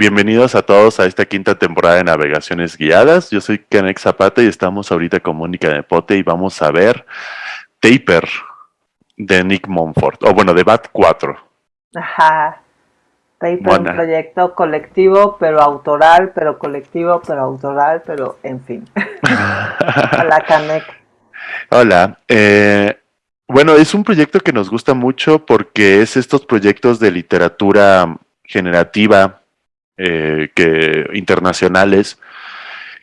bienvenidos a todos a esta quinta temporada de Navegaciones Guiadas. Yo soy Kenneth Zapata y estamos ahorita con Mónica Nepote y vamos a ver Taper de Nick Monfort, o bueno, de Bat 4. Ajá. Taper, un proyecto colectivo, pero autoral, pero colectivo, pero autoral, pero en fin. Hola, Kanek. Hola. Eh, bueno, es un proyecto que nos gusta mucho porque es estos proyectos de literatura generativa eh, que internacionales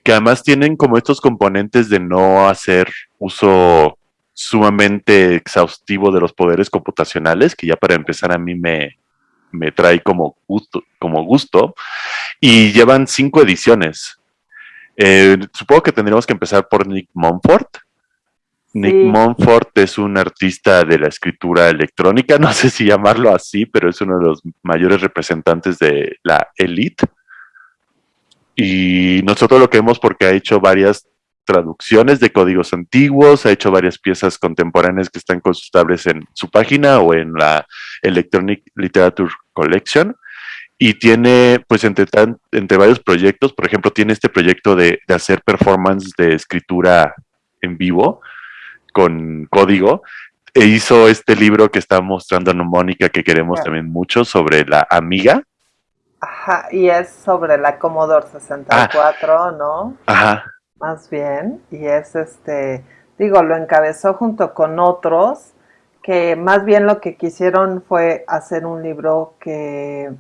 que además tienen como estos componentes de no hacer uso sumamente exhaustivo de los poderes computacionales, que ya para empezar a mí me, me trae como gusto, como gusto, y llevan cinco ediciones. Eh, supongo que tendríamos que empezar por Nick Monfort, Nick Monfort es un artista de la escritura electrónica, no sé si llamarlo así, pero es uno de los mayores representantes de la elite. Y nosotros lo queremos porque ha hecho varias traducciones de códigos antiguos, ha hecho varias piezas contemporáneas que están consultables en su página o en la Electronic Literature Collection. Y tiene, pues, entre, entre varios proyectos, por ejemplo, tiene este proyecto de, de hacer performance de escritura en vivo, con código, e hizo este libro que está mostrando Mónica, que queremos también mucho, sobre la amiga. Ajá, y es sobre la Commodore 64, ah. ¿no? Ajá. Más bien, y es este, digo, lo encabezó junto con otros, que más bien lo que quisieron fue hacer un libro que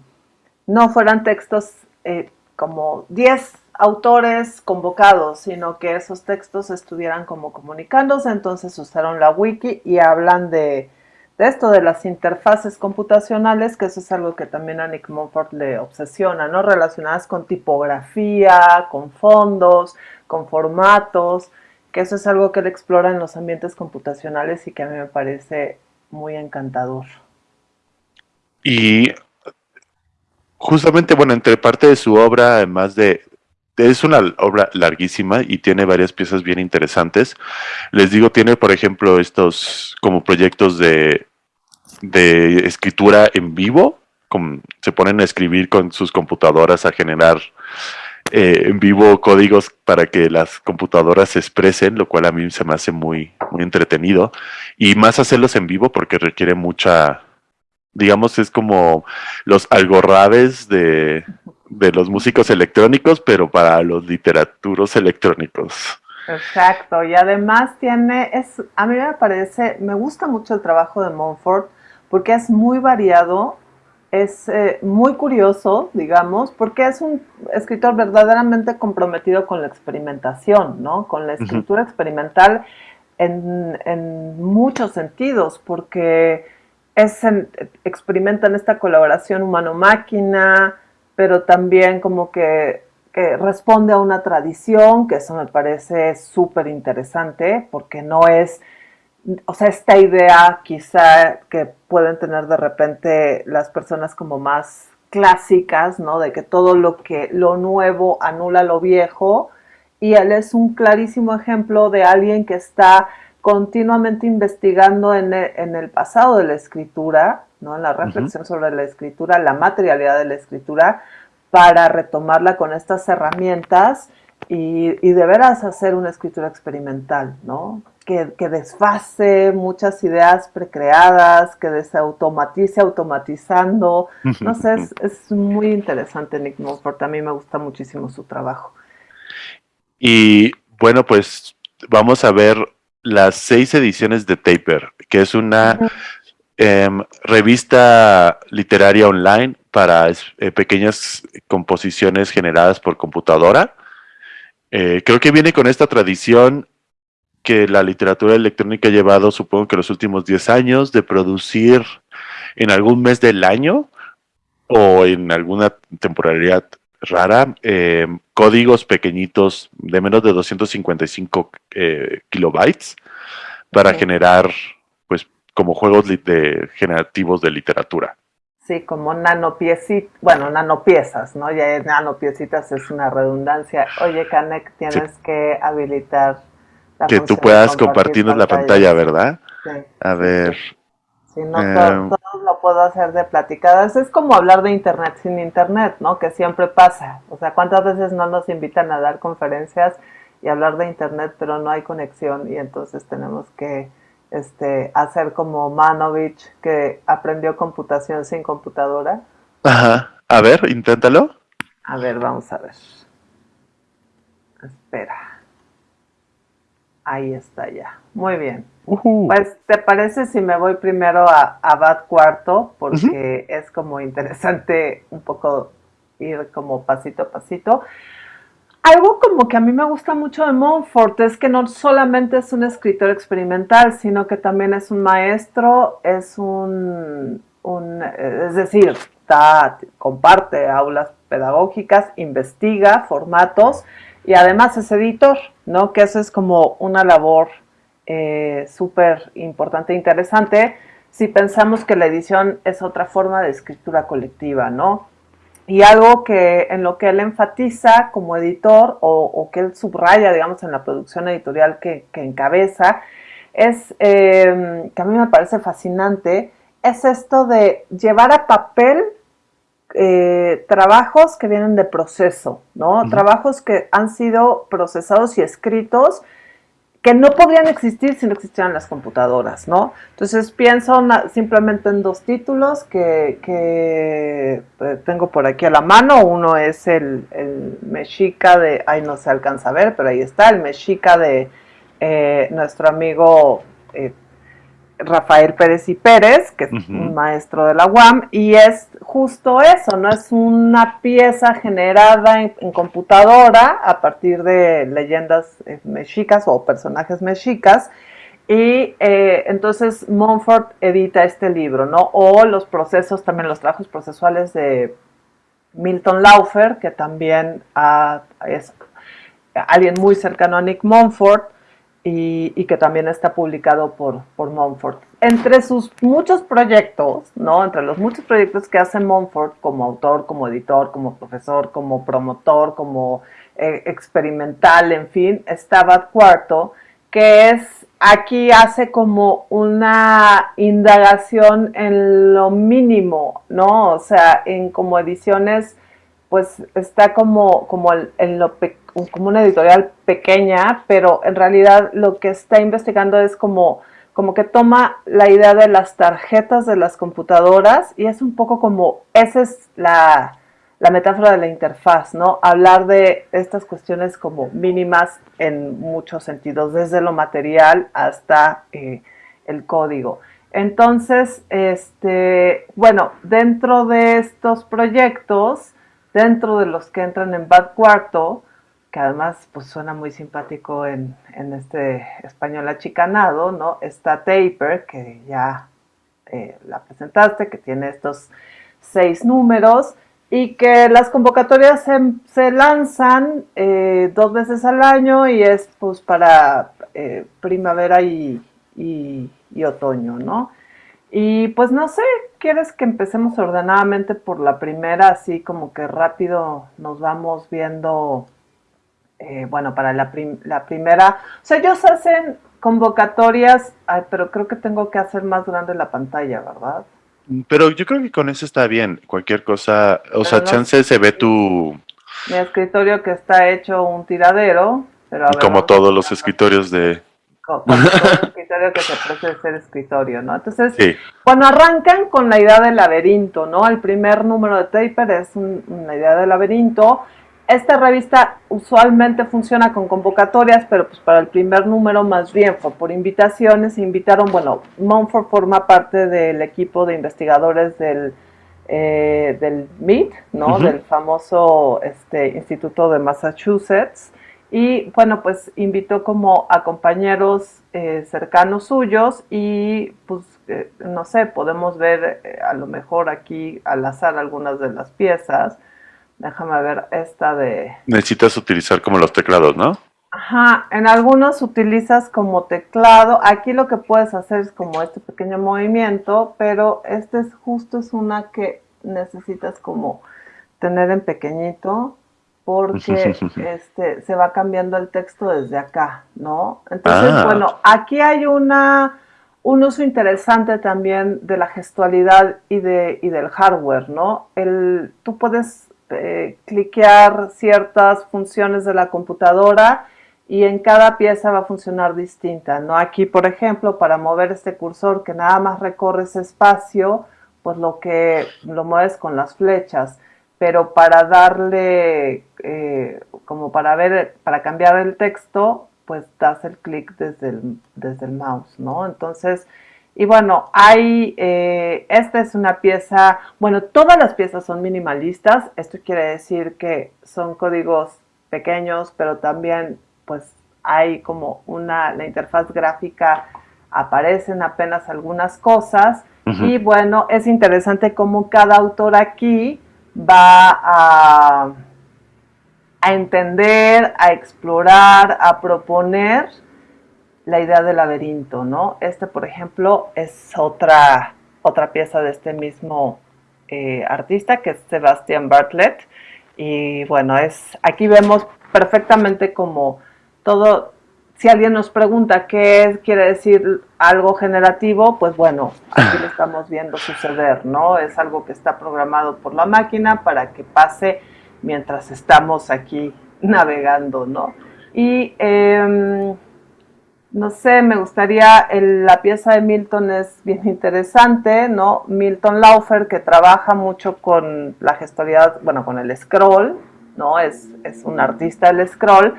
no fueran textos eh, como 10 autores convocados, sino que esos textos estuvieran como comunicándose, entonces usaron la wiki y hablan de, esto, de las interfaces computacionales, que eso es algo que también a Nick Monfort le obsesiona, ¿no? Relacionadas con tipografía, con fondos, con formatos, que eso es algo que él explora en los ambientes computacionales y que a mí me parece muy encantador. Y justamente, bueno, entre parte de su obra, además de, es una obra larguísima y tiene varias piezas bien interesantes. Les digo, tiene, por ejemplo, estos como proyectos de, de escritura en vivo. Se ponen a escribir con sus computadoras a generar eh, en vivo códigos para que las computadoras se expresen, lo cual a mí se me hace muy, muy entretenido. Y más hacerlos en vivo porque requiere mucha, digamos, es como los algorrabes de, de los músicos electrónicos, pero para los literaturos electrónicos. Exacto, y además tiene, es, a mí me parece, me gusta mucho el trabajo de Montfort porque es muy variado, es eh, muy curioso, digamos, porque es un escritor verdaderamente comprometido con la experimentación, ¿no? Con la escritura experimental en, en, muchos sentidos, porque es experimenta en esta colaboración humano-máquina, pero también como que, responde a una tradición, que eso me parece súper interesante, porque no es, o sea, esta idea quizá que pueden tener de repente las personas como más clásicas, ¿no? De que todo lo que, lo nuevo anula lo viejo, y él es un clarísimo ejemplo de alguien que está continuamente investigando en en el pasado de la escritura, ¿no? la reflexión sobre la escritura, la materialidad de la escritura, para retomarla con estas herramientas y, de veras hacer una escritura experimental, ¿no? Que, que, desfase muchas ideas precreadas, que desautomatice automatizando. No sé, es, es muy interesante Nick Mosford, a mí me gusta muchísimo su trabajo. Y bueno, pues vamos a ver las seis ediciones de Taper, que es una Em, revista literaria online para eh, pequeñas composiciones generadas por computadora. Eh, creo que viene con esta tradición que la literatura electrónica ha llevado, supongo que los últimos 10 años, de producir en algún mes del año o en alguna temporalidad rara, em, códigos pequeñitos de menos de 255 eh, kilobytes para generar como juegos de, generativos de literatura. Sí, como nanopiecitas, bueno, nanopiezas, ¿no? Ya nanopiecitas es una redundancia. Oye, Canek, tienes que habilitar la Que tú puedas compartirnos la pantalla, ¿verdad? Sí. A ver. Sí, no em, todos, lo puedo hacer de platicadas. Es como hablar de Internet sin Internet, ¿no? Que siempre pasa. O sea, ¿cuántas veces no nos invitan a dar conferencias y hablar de Internet, pero no hay conexión y entonces tenemos que este, hacer como Manovich, que aprendió computación sin computadora? Ajá. A ver, inténtalo. A ver, vamos a ver. Espera. Ahí está ya. Muy bien. Pues, ¿te parece si me voy primero a, a Bad Cuarto? Porque es como interesante un poco ir como pasito a pasito. Algo como que a mí me gusta mucho de Montfort es que no solamente es un escritor experimental, sino que también es un maestro, es un, es decir, comparte aulas pedagógicas, investiga formatos y además es editor, ¿no? Que eso es como una labor eh, súper importante e interesante si pensamos que la edición es otra forma de escritura colectiva, ¿no? Y algo que en lo que él enfatiza como editor o, que él subraya, digamos, en la producción editorial que, encabeza, es, eh, que a mí me parece fascinante, es esto de llevar a papel eh, trabajos que vienen de proceso, ¿no? Trabajos que han sido procesados y escritos que no podrían existir si no existieran las computadoras, ¿no? Entonces pienso simplemente en dos títulos que, eh, tengo por aquí a la mano. Uno es el, Mexica de, ahí no se alcanza a ver, pero ahí está, el Mexica de eh, nuestro amigo eh, Rafael Pérez y Pérez, que es un maestro de la UAM, y es justo eso, ¿no? Es una pieza generada en, computadora a partir de leyendas eh, mexicas o personajes mexicas, y eh, entonces Montfort edita este libro, ¿no? O los procesos, también los trabajos procesuales de Milton Laufer, que también es alguien muy cercano a Nick Montfort, y, que también está publicado por, por Montfort. Entre sus muchos proyectos, ¿no? Entre los muchos proyectos que hace Montfort como autor, como editor, como profesor, como promotor, como eh, experimental, en fin, está Bad Cuarto, que es aquí hace como una indagación en lo mínimo, ¿no? O sea, en como ediciones, pues está como, como en lo pequeño como una editorial pequeña, pero en realidad lo que está investigando es como, como que toma la idea de las tarjetas de las computadoras y es un poco como, esa es la, metáfora de la interfaz, ¿no? Hablar de estas cuestiones como mínimas en muchos sentidos, desde lo material hasta eh, el código. Entonces, este, bueno, dentro de estos proyectos, dentro de los que entran en Bad Cuarto, que además pues suena muy simpático en, este español achicanado, ¿no? Está Taper, que ya eh, la presentaste, que tiene estos seis números y que las convocatorias se, lanzan eh, dos veces al año y es pues para eh, primavera y, y, otoño, ¿no? Y pues no sé, ¿quieres que empecemos ordenadamente por la primera, así como que rápido nos vamos viendo eh, bueno, para la, la, primera, o sea, ellos hacen convocatorias, pero creo que tengo que hacer más grande la pantalla, ¿verdad? Pero yo creo que con eso está bien, cualquier cosa, o sea, chance se ve tu... Mi escritorio que está hecho un tiradero, pero Como todos los escritorios de... Como, todo escritorio que se parece ser escritorio, ¿no? Entonces, cuando arrancan con la idea del laberinto, ¿no? El primer número de Taper es una idea de laberinto, esta revista usualmente funciona con convocatorias, pero pues para el primer número más bien fue por invitaciones. Invitaron, bueno, Monfort forma parte del equipo de investigadores del, eh, del MIT, ¿no? Del famoso este, Instituto de Massachusetts. Y bueno, pues invitó como a compañeros eh, cercanos suyos y pues eh, no sé, podemos ver a lo mejor aquí al azar algunas de las piezas. Déjame ver esta de... Necesitas utilizar como los teclados, ¿no? Ajá, en algunos utilizas como teclado. Aquí lo que puedes hacer es como este pequeño movimiento, pero este es justo es una que necesitas como tener en pequeñito porque este se va cambiando el texto desde acá, ¿no? Entonces, ah. bueno, aquí hay una un uso interesante también de la gestualidad y, de, y del hardware, ¿no? El, tú puedes eh, cliquear ciertas funciones de la computadora y en cada pieza va a funcionar distinta, ¿no? Aquí, por ejemplo, para mover este cursor que nada más recorre ese espacio, pues lo que lo mueves con las flechas, pero para darle, eh, como para ver, para cambiar el texto, pues das el clic desde el, desde el mouse, ¿no? Entonces, y bueno, hay, eh, esta es una pieza, bueno, todas las piezas son minimalistas, esto quiere decir que son códigos pequeños, pero también pues hay como una, la interfaz gráfica aparecen apenas algunas cosas. Y bueno, es interesante cómo cada autor aquí va a a entender, a explorar, a proponer la idea del laberinto, ¿no? Este, por ejemplo, es otra, otra pieza de este mismo eh, artista, que es Sebastian Bartlett. Y bueno, es aquí vemos perfectamente como todo, si alguien nos pregunta qué quiere decir algo generativo, pues bueno, aquí lo estamos viendo suceder, ¿no? Es algo que está programado por la máquina para que pase mientras estamos aquí navegando, ¿no? Y em, no sé, me gustaría, la pieza de Milton es bien interesante, ¿no? Milton Laufer, que trabaja mucho con la gestualidad, bueno, con el scroll, ¿no? Es, es un artista del scroll.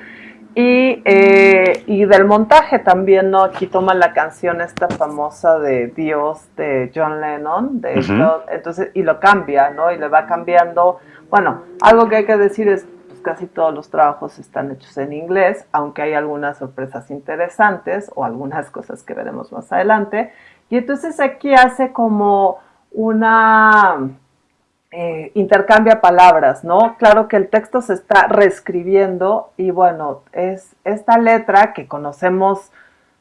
Y, eh, y, del montaje también, ¿no? Aquí toma la canción esta famosa de Dios de John Lennon, de entonces, y lo cambia, ¿no? Y le va cambiando bueno, algo que hay que decir es, casi todos los trabajos están hechos en inglés, aunque hay algunas sorpresas interesantes o algunas cosas que veremos más adelante. Y entonces aquí hace como una eh, intercambia palabras, ¿no? Claro que el texto se está reescribiendo y bueno, es esta letra que conocemos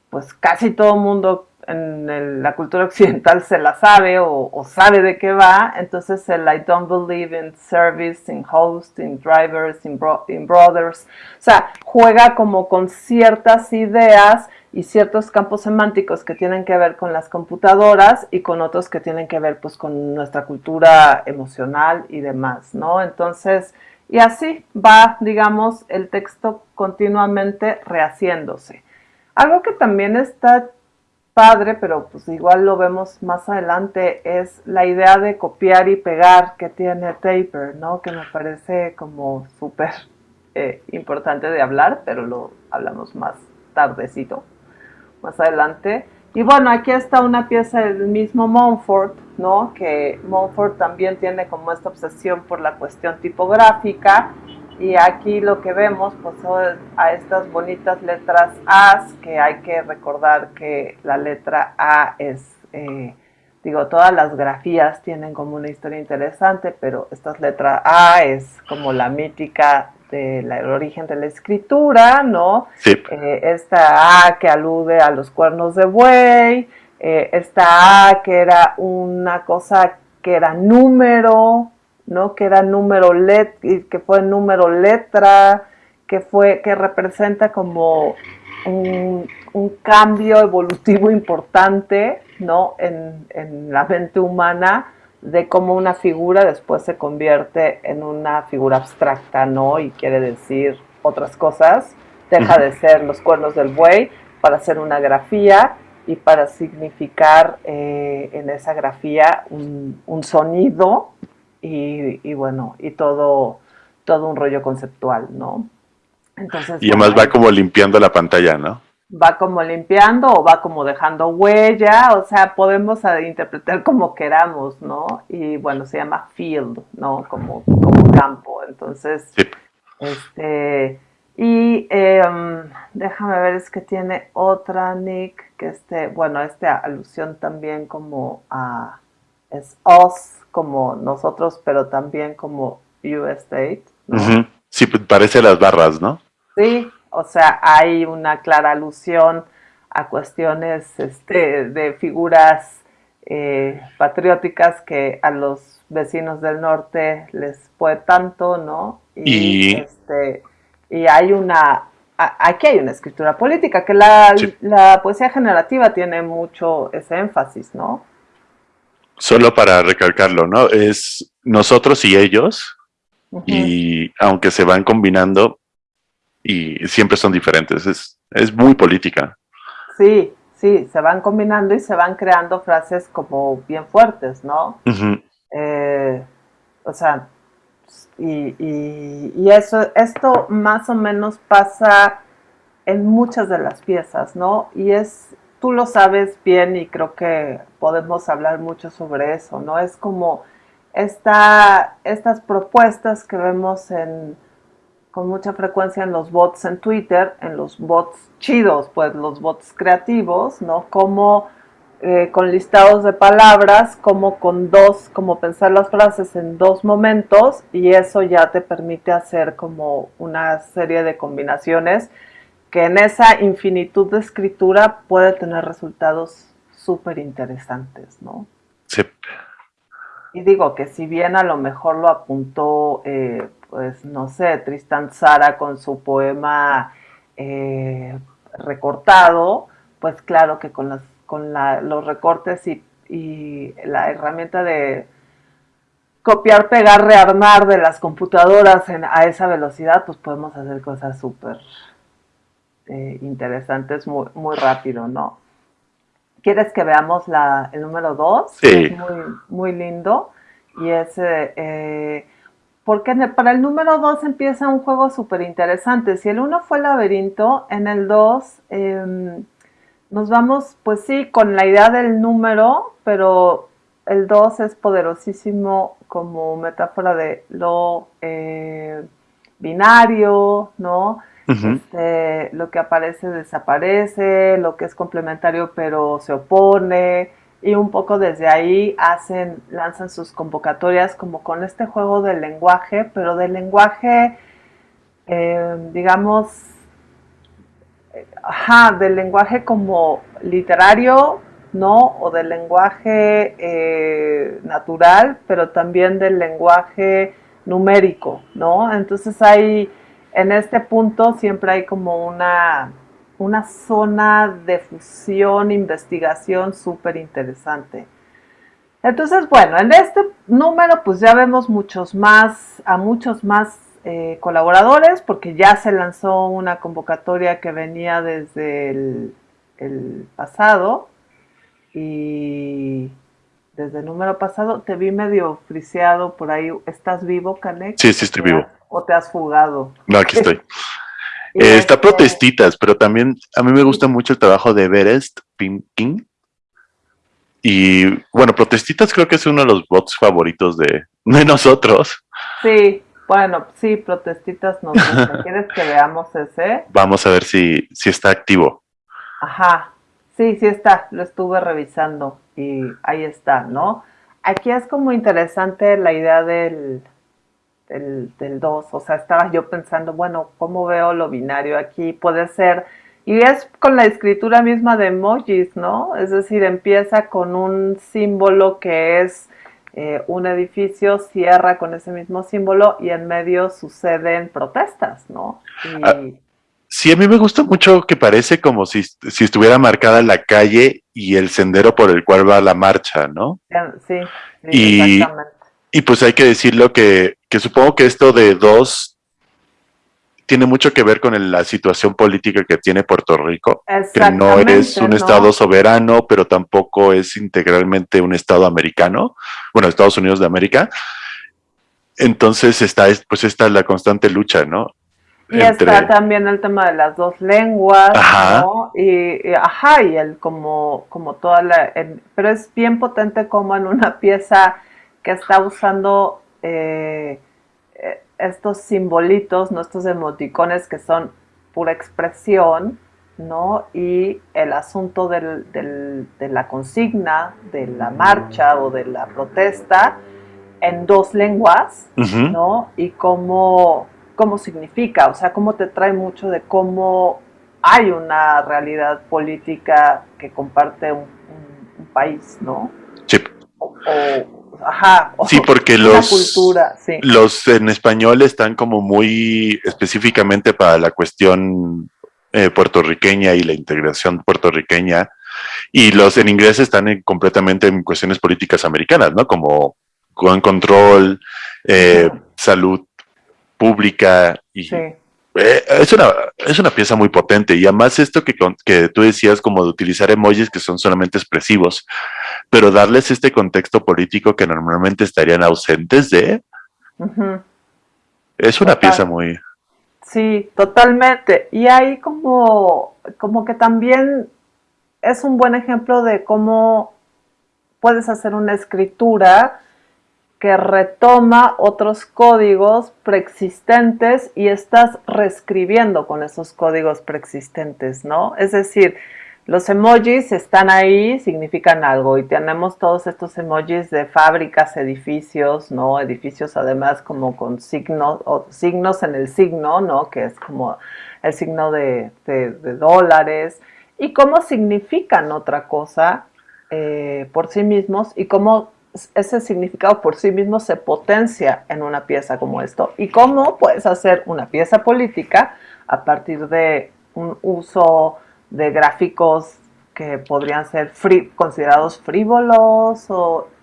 pues casi todo mundo en la cultura occidental se la sabe o, sabe de qué va, entonces el I don't believe in service, in host, in drivers, in, brothers, o sea, juega como con ciertas ideas y ciertos campos semánticos que tienen que ver con las computadoras y con otros que tienen que ver pues con nuestra cultura emocional y demás, ¿no? Entonces, y así va, digamos, el texto continuamente rehaciéndose. Algo que también está padre, pero pues igual lo vemos más adelante, es la idea de copiar y pegar que tiene Taper, ¿no? Que me parece como súper eh, importante de hablar, pero lo hablamos más tardecito, más adelante. Y bueno, aquí está una pieza del mismo Montfort, ¿no? Que Montfort también tiene como esta obsesión por la cuestión tipográfica y aquí lo que vemos pues son a estas bonitas letras A, que hay que recordar que la letra A es, eh, digo, todas las grafías tienen como una historia interesante, pero esta letra A es como la mítica del origen de la escritura, ¿no? Sí. Eh, esta A que alude a los cuernos de buey, eh, esta A que era una cosa que era número, ¿no? Que era número let, que fue número letra, que fue, que representa como un, cambio evolutivo importante, ¿no? En, la mente humana de cómo una figura después se convierte en una figura abstracta, ¿no? Y quiere decir otras cosas, deja de ser los cuernos del buey para hacer una grafía y para significar eh, en esa grafía un, un sonido y, bueno, y todo, todo un rollo conceptual, ¿no? Entonces, y además va como limpiando la pantalla, ¿no? Va como limpiando o va como dejando huella, o sea, podemos interpretar como queramos, ¿no? Y bueno, se llama field, ¿no? Como, como campo. Entonces, este, y em, déjame ver, es que tiene otra Nick, que este, bueno, esta alusión también como a, es us, como nosotros, pero también como US State. Sí, pues, parece las barras, ¿no? Sí, o sea, hay una clara alusión a cuestiones este, de figuras eh, patrióticas que a los vecinos del norte les puede tanto, ¿no? Y, Este, y hay una aquí hay una escritura política, que la, la poesía generativa tiene mucho ese énfasis, ¿no? Solo para recalcarlo, ¿no? Es nosotros y ellos, y aunque se van combinando, y siempre son diferentes, es, es muy política. Sí, sí, se van combinando y se van creando frases como bien fuertes, ¿no? Eh, o sea, y, y, eso, esto más o menos pasa en muchas de las piezas, ¿no? Y es, tú lo sabes bien y creo que podemos hablar mucho sobre eso, ¿no? Es como esta, estas propuestas que vemos en, con mucha frecuencia en los bots en Twitter, en los bots chidos, pues los bots creativos, ¿no? Como eh, con listados de palabras, como con dos, como pensar las frases en dos momentos y eso ya te permite hacer como una serie de combinaciones que en esa infinitud de escritura puede tener resultados súper interesantes, ¿no? Sí. Y digo que si bien a lo mejor lo apuntó, eh, pues no sé, Tristan Zara con su poema eh, recortado, pues claro que con, con los recortes y, la herramienta de copiar, pegar, rearmar de las computadoras a esa velocidad, pues podemos hacer cosas súper eh, interesantes muy, muy rápido, ¿no? ¿Quieres que veamos la, el número 2? Sí. Es muy, muy lindo. Y es, eh, porque para el número 2 empieza un juego súper interesante. Si el 1 fue el laberinto, en el 2 em, nos vamos, pues sí, con la idea del número, pero el 2 es poderosísimo como metáfora de lo eh, binario, ¿no? Este, lo que aparece desaparece, lo que es complementario pero se opone y un poco desde ahí hacen, lanzan sus convocatorias como con este juego del lenguaje, pero del lenguaje, eh, digamos, ajá, del lenguaje como literario, ¿no? O del lenguaje eh, natural, pero también del lenguaje numérico, ¿no? Entonces hay en este punto siempre hay como una, una zona de fusión, investigación súper interesante. Entonces, bueno, en este número pues ya vemos muchos más, a muchos más eh, colaboradores porque ya se lanzó una convocatoria que venía desde el, pasado y desde el número pasado te vi medio friseado por ahí. ¿Estás vivo, Canek? Sí, sí, estoy vivo o te has fugado? No, aquí estoy. Eh, está protestitas, pero también a mí me gusta mucho el trabajo de Everest King. Y bueno, protestitas creo que es uno de los bots favoritos de, nosotros. Sí, bueno, sí, protestitas nos gusta. ¿Quieres que veamos ese? Vamos a ver si, si está activo. Ajá, sí, sí está, lo estuve revisando y ahí está, ¿no? Aquí es como interesante la idea del, del, 2, o sea, estaba yo pensando, bueno, ¿cómo veo lo binario aquí? Puede ser, y es con la escritura misma de emojis, ¿no? Es decir, empieza con un símbolo que es eh, un edificio, cierra con ese mismo símbolo y en medio suceden protestas, ¿no? Ah, sí, a mí me gusta mucho que parece como si, si estuviera marcada la calle y el sendero por el cual va la marcha, ¿no? Sí, exactamente. Y pues hay que decirlo que, que supongo que esto de dos tiene mucho que ver con la situación política que tiene Puerto Rico, que no es un estado soberano, pero tampoco es integralmente un estado americano, bueno, Estados Unidos de América. Entonces está, pues está la constante lucha, ¿no? Y está también el tema de las dos lenguas, ¿no? Y, ajá, y el como, como toda la, pero es bien potente como en una pieza que está usando eh, eh, estos simbolitos, ¿no? estos emoticones que son pura expresión, ¿no? Y el asunto de la consigna, de la marcha o de la protesta en dos lenguas, ¿no? Y cómo, cómo significa, o sea, cómo te trae mucho de cómo hay una realidad política que comparte un, país, ¿no? Sí. O, ajá. Sí, porque los, cultura, los en español están como muy específicamente para la cuestión eh, puertorriqueña y la integración puertorriqueña, y los en inglés están completamente en cuestiones políticas americanas, ¿no? Como gun control, eh, salud pública y eh, es, una, es una pieza muy potente y además esto que, que tú decías como de utilizar emojis que son solamente expresivos, pero darles este contexto político que normalmente estarían ausentes de... Es una pieza muy... Sí, totalmente. Y ahí como, como que también es un buen ejemplo de cómo puedes hacer una escritura que retoma otros códigos preexistentes y estás reescribiendo con esos códigos preexistentes, ¿no? Es decir, los emojis están ahí, significan algo y tenemos todos estos emojis de fábricas, edificios, ¿no? Edificios además como con signos, o signos en el signo, ¿no? Que es como el signo de, dólares y cómo significan otra cosa eh, por sí mismos y cómo ese significado por sí mismo se potencia en una pieza como esto. ¿Y cómo puedes hacer una pieza política a partir de un uso de gráficos que podrían ser considerados frívolos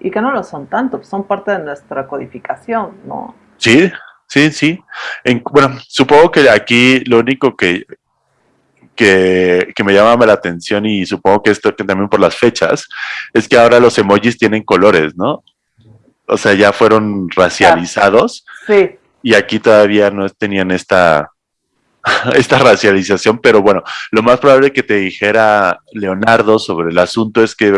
y que no lo son tanto, son parte de nuestra codificación, ¿no? Sí, sí, sí. bueno, supongo que aquí lo único que, que, me llama la atención y supongo que esto también por las fechas, es que ahora los emojis tienen colores, ¿no? O sea, ya fueron racializados. Sí. Y aquí todavía no tenían esta, esta racialización, pero bueno, lo más probable que te dijera Leonardo sobre el asunto es que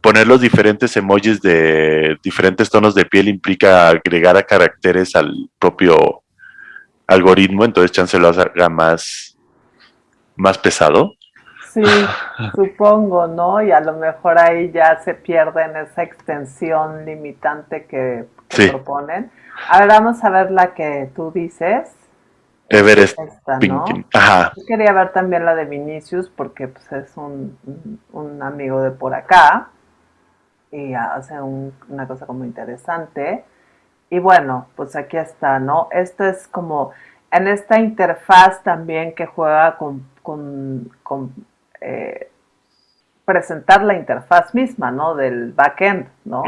poner los diferentes emojis de diferentes tonos de piel implica agregar a caracteres al propio algoritmo, entonces chance lo haga más más pesado. Sí, supongo, ¿no? Y a lo mejor ahí ya se pierde en esa extensión limitante que, proponen. Ahora vamos a ver la que tú dices. Everest ¿no? Ajá. Yo quería ver también la de Vinicius porque pues, es un, un amigo de por acá y hace una cosa como interesante. Y bueno, pues aquí está, ¿no? Esto es como en esta interfaz también que juega con con, eh, presentar la interfaz misma, ¿no? Del backend, ¿no?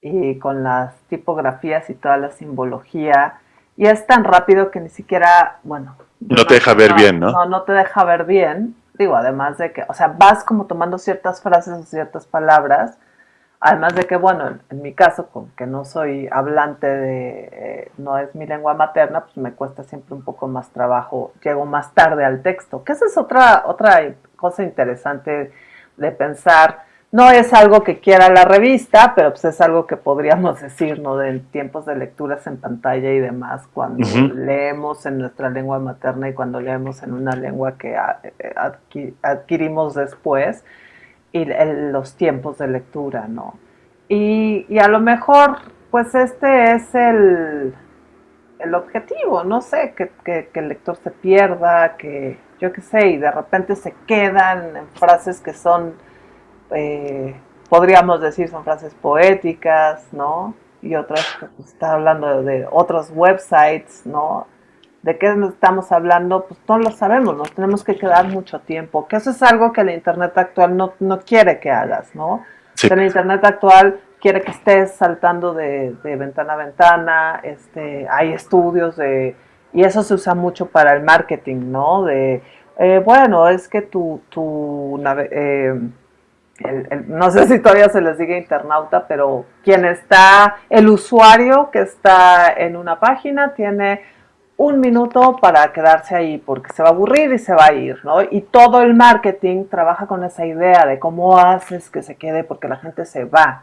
Y con las tipografías y toda la simbología. Y es tan rápido que ni siquiera, bueno... No te deja ver bien, ¿no? No, no te deja ver bien. Digo, además de que, o sea, vas como tomando ciertas frases o ciertas palabras Además de que, bueno, en, mi caso, con que no soy hablante de, eh, no es mi lengua materna, pues me cuesta siempre un poco más trabajo, llego más tarde al texto, que esa es otra, otra cosa interesante de pensar. No es algo que quiera la revista, pero pues es algo que podríamos decir, ¿no? De tiempos de lecturas en pantalla y demás, cuando leemos en nuestra lengua materna y cuando leemos en una lengua que eh, adquirimos después y los tiempos de lectura, ¿no? Y, y, a lo mejor, pues este es el, el objetivo, no sé, que, que, el lector se pierda, que yo qué sé, y de repente se quedan en frases que son, eh, podríamos decir, son frases poéticas, ¿no? Y otras pues, está hablando de otros websites, ¿no? De qué estamos hablando, pues no lo sabemos, nos tenemos que quedar mucho tiempo, que eso es algo que la Internet actual no, quiere que hagas, ¿no? Sí. la Internet actual quiere que estés saltando de, ventana a ventana, este, hay estudios de, y eso se usa mucho para el marketing, ¿no? De, eh, bueno, es que tu, tu eh, no sé si todavía se les diga internauta, pero quien está, el usuario que está en una página tiene un minuto para quedarse ahí porque se va a aburrir y se va a ir, ¿no? Y todo el marketing trabaja con esa idea de cómo haces que se quede porque la gente se va.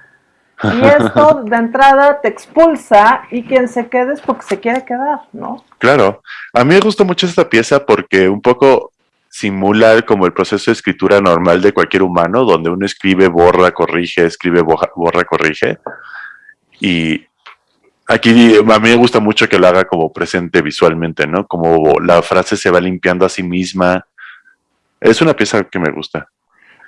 Y esto de entrada te expulsa y quien se quede es porque se quiere quedar, ¿no? Claro. A mí me gusta mucho esta pieza porque un poco simula como el proceso de escritura normal de cualquier humano, donde uno escribe, borra, corrige, escribe, borra, corrige. Y Aquí a mí me gusta mucho que lo haga como presente visualmente, ¿no? Como la frase se va limpiando a sí misma. Es una pieza que me gusta.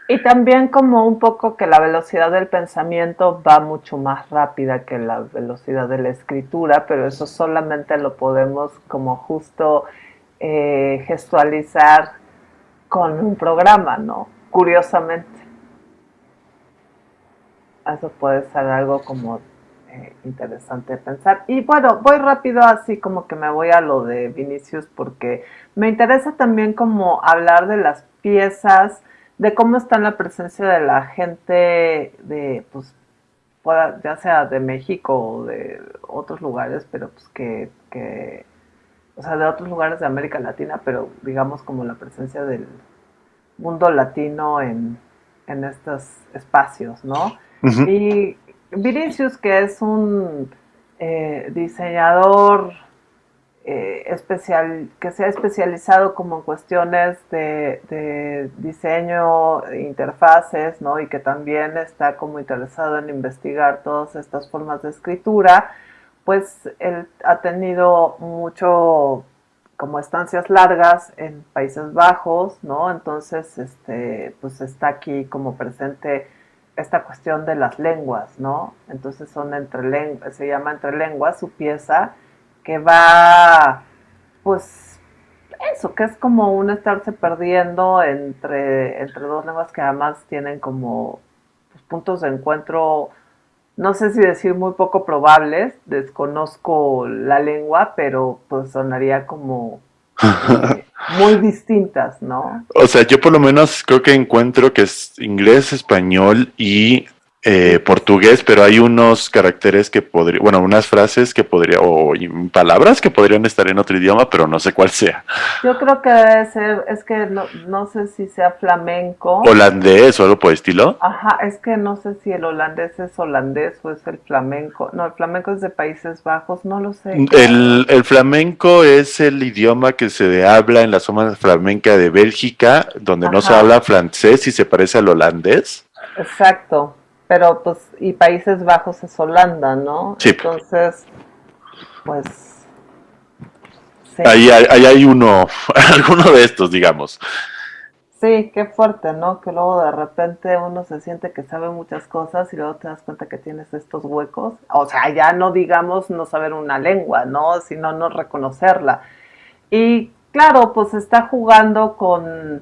Y también como un poco que la velocidad del pensamiento va mucho más rápida que la velocidad de la escritura, pero eso solamente lo podemos como justo eh, gestualizar con un programa, ¿no? Curiosamente. Eso puede ser algo como eh, interesante pensar. Y bueno, voy rápido así como que me voy a lo de Vinicius porque me interesa también como hablar de las piezas, de cómo está la presencia de la gente de, pues, ya sea de México o de otros lugares, pero pues que, que, o sea, de otros lugares de América Latina, pero digamos como la presencia del mundo latino en, en estos espacios, ¿no? Y Vinicius, que es un eh, diseñador eh, especial, que se ha especializado como en cuestiones de, diseño, interfaces, ¿no? Y que también está como interesado en investigar todas estas formas de escritura, pues él ha tenido mucho como estancias largas en Países Bajos, ¿no? Entonces, este, pues está aquí como presente esta cuestión de las lenguas, ¿no? Entonces son entre lenguas, se llama entre lenguas su pieza que va, pues, eso, que es como un estarse perdiendo entre, entre dos lenguas que además tienen como pues, puntos de encuentro, no sé si decir muy poco probables, desconozco la lengua, pero pues sonaría como muy distintas, ¿no? O sea, yo por lo menos creo que encuentro que es inglés, español y eh, portugués, pero hay unos caracteres que podrían, bueno, unas frases que podría, o palabras que podrían estar en otro idioma, pero no sé cuál sea. Yo creo que debe ser, es que no, no sé si sea flamenco. Holandés o algo por estilo. Ajá, es que no sé si el holandés es holandés o es el flamenco. No, el flamenco es de Países Bajos, no lo sé. El, el flamenco es el idioma que se habla en la zona flamenca de Bélgica, donde no se habla francés y se parece al holandés. Exacto pero pues, y Países Bajos es Holanda, ¿no? Sí. Entonces, pues... Ahí, hay uno, alguno de estos, digamos. Sí, qué fuerte, ¿no? Que luego de repente uno se siente que sabe muchas cosas y luego te das cuenta que tienes estos huecos. O sea, ya no digamos no saber una lengua, ¿no? Sino no reconocerla. Y claro, pues está jugando con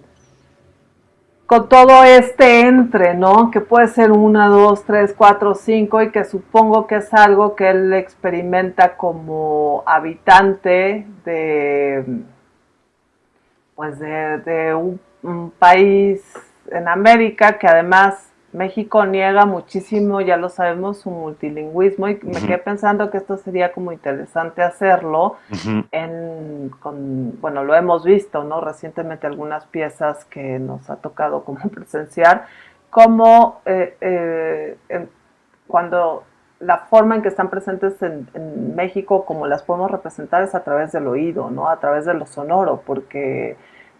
con todo este entre, ¿no? Que puede ser una, dos, tres, cuatro, cinco y que supongo que es algo que él experimenta como habitante de, pues de, un, país en América que además México niega muchísimo, ya lo sabemos, su multilingüismo y me quedé pensando que esto sería como interesante hacerlo en, con, bueno, lo hemos visto, ¿no? Recientemente algunas piezas que nos ha tocado como presenciar, como eh, eh, cuando la forma en que están presentes en, en, México, como las podemos representar es a través del oído, ¿no? A través de lo sonoro, porque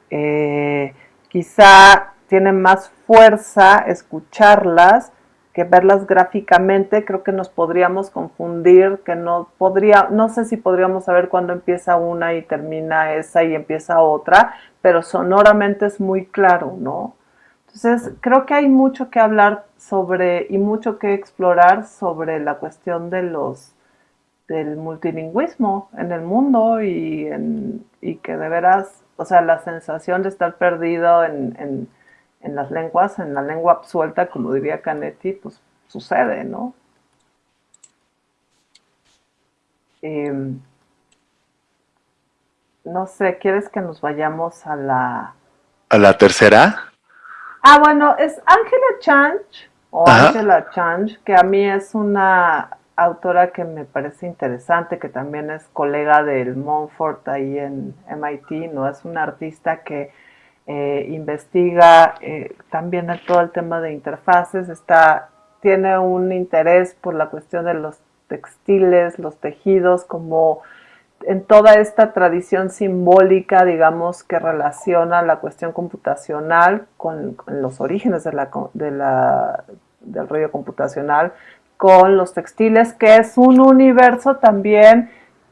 eh, quizá tiene más fuerza escucharlas que verlas gráficamente, creo que nos podríamos confundir, que no podría, no sé si podríamos saber cuándo empieza una y termina esa y empieza otra, pero sonoramente es muy claro, ¿no? Entonces, creo que hay mucho que hablar sobre y mucho que explorar sobre la cuestión de los del multilingüismo en el mundo y, en, y que de veras, o sea, la sensación de estar perdido en las lenguas, en la lengua absuelta, como diría Canetti, pues sucede, ¿no? Em, no sé, ¿quieres que nos vayamos a la... ¿A la tercera? Ah, bueno, es Angela Change, o Angela Change, que a mí es una autora que me parece interesante, que también es colega del Montfort ahí en MIT, ¿no? Es una artista que eh, investiga eh, también todo el tema de interfaces, está, tiene un interés por la cuestión de los textiles, los tejidos, como en toda esta tradición simbólica, digamos, que relaciona la cuestión computacional con, los orígenes del rollo computacional, con los textiles, que es un universo también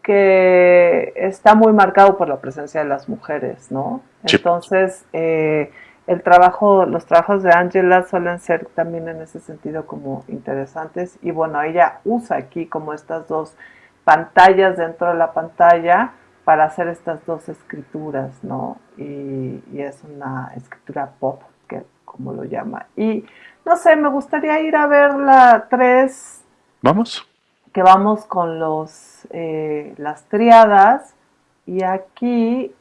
que está muy marcado por la presencia de las mujeres, ¿no? Entonces, eh, el trabajo, los trabajos de Angela suelen ser también en ese sentido como interesantes y bueno, ella usa aquí como estas dos pantallas dentro de la pantalla para hacer estas dos escrituras, ¿no? Y, es una escritura pop, que como lo llama. Y no sé, me gustaría ir a ver la 3. Vamos. Que vamos con los eh, las triadas. Y aquí,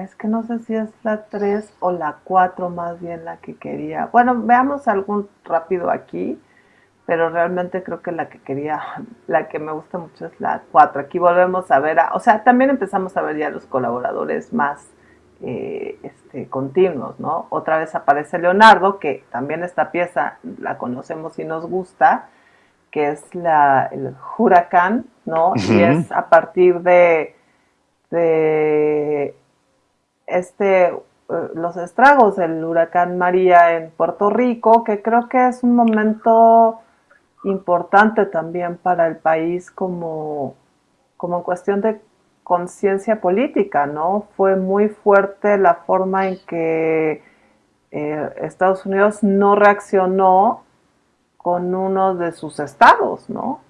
es que no sé si es la 3 o la 4 más bien la que quería. Bueno, veamos algún rápido aquí pero realmente creo que la que quería, la que me gusta mucho es la 4. Aquí volvemos a ver, o sea, también empezamos a ver ya los colaboradores más eh, este, continuos, ¿no? Otra vez aparece Leonardo, que también esta pieza la conocemos y nos gusta, que es la, el huracán, ¿no? Y es a partir de, de este, eh, los estragos del huracán María en Puerto Rico, que creo que es un momento importante también para el país como, como cuestión de conciencia política, ¿no? Fue muy fuerte la forma en que eh, Estados Unidos no reaccionó con uno de sus estados, ¿no?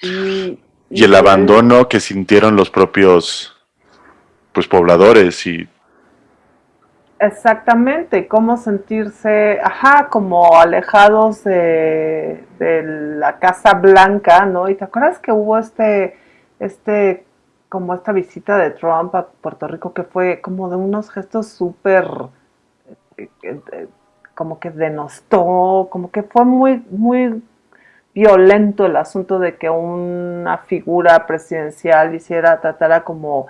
y, el abandono que sintieron los propios pues pobladores y Exactamente, cómo sentirse, ajá, como alejados de, la Casa Blanca, ¿no? Y te acuerdas que hubo este, este, como esta visita de Trump a Puerto Rico que fue como de unos gestos súper, eh, eh, como que denostó, como que fue muy, muy violento el asunto de que una figura presidencial hiciera, tratara como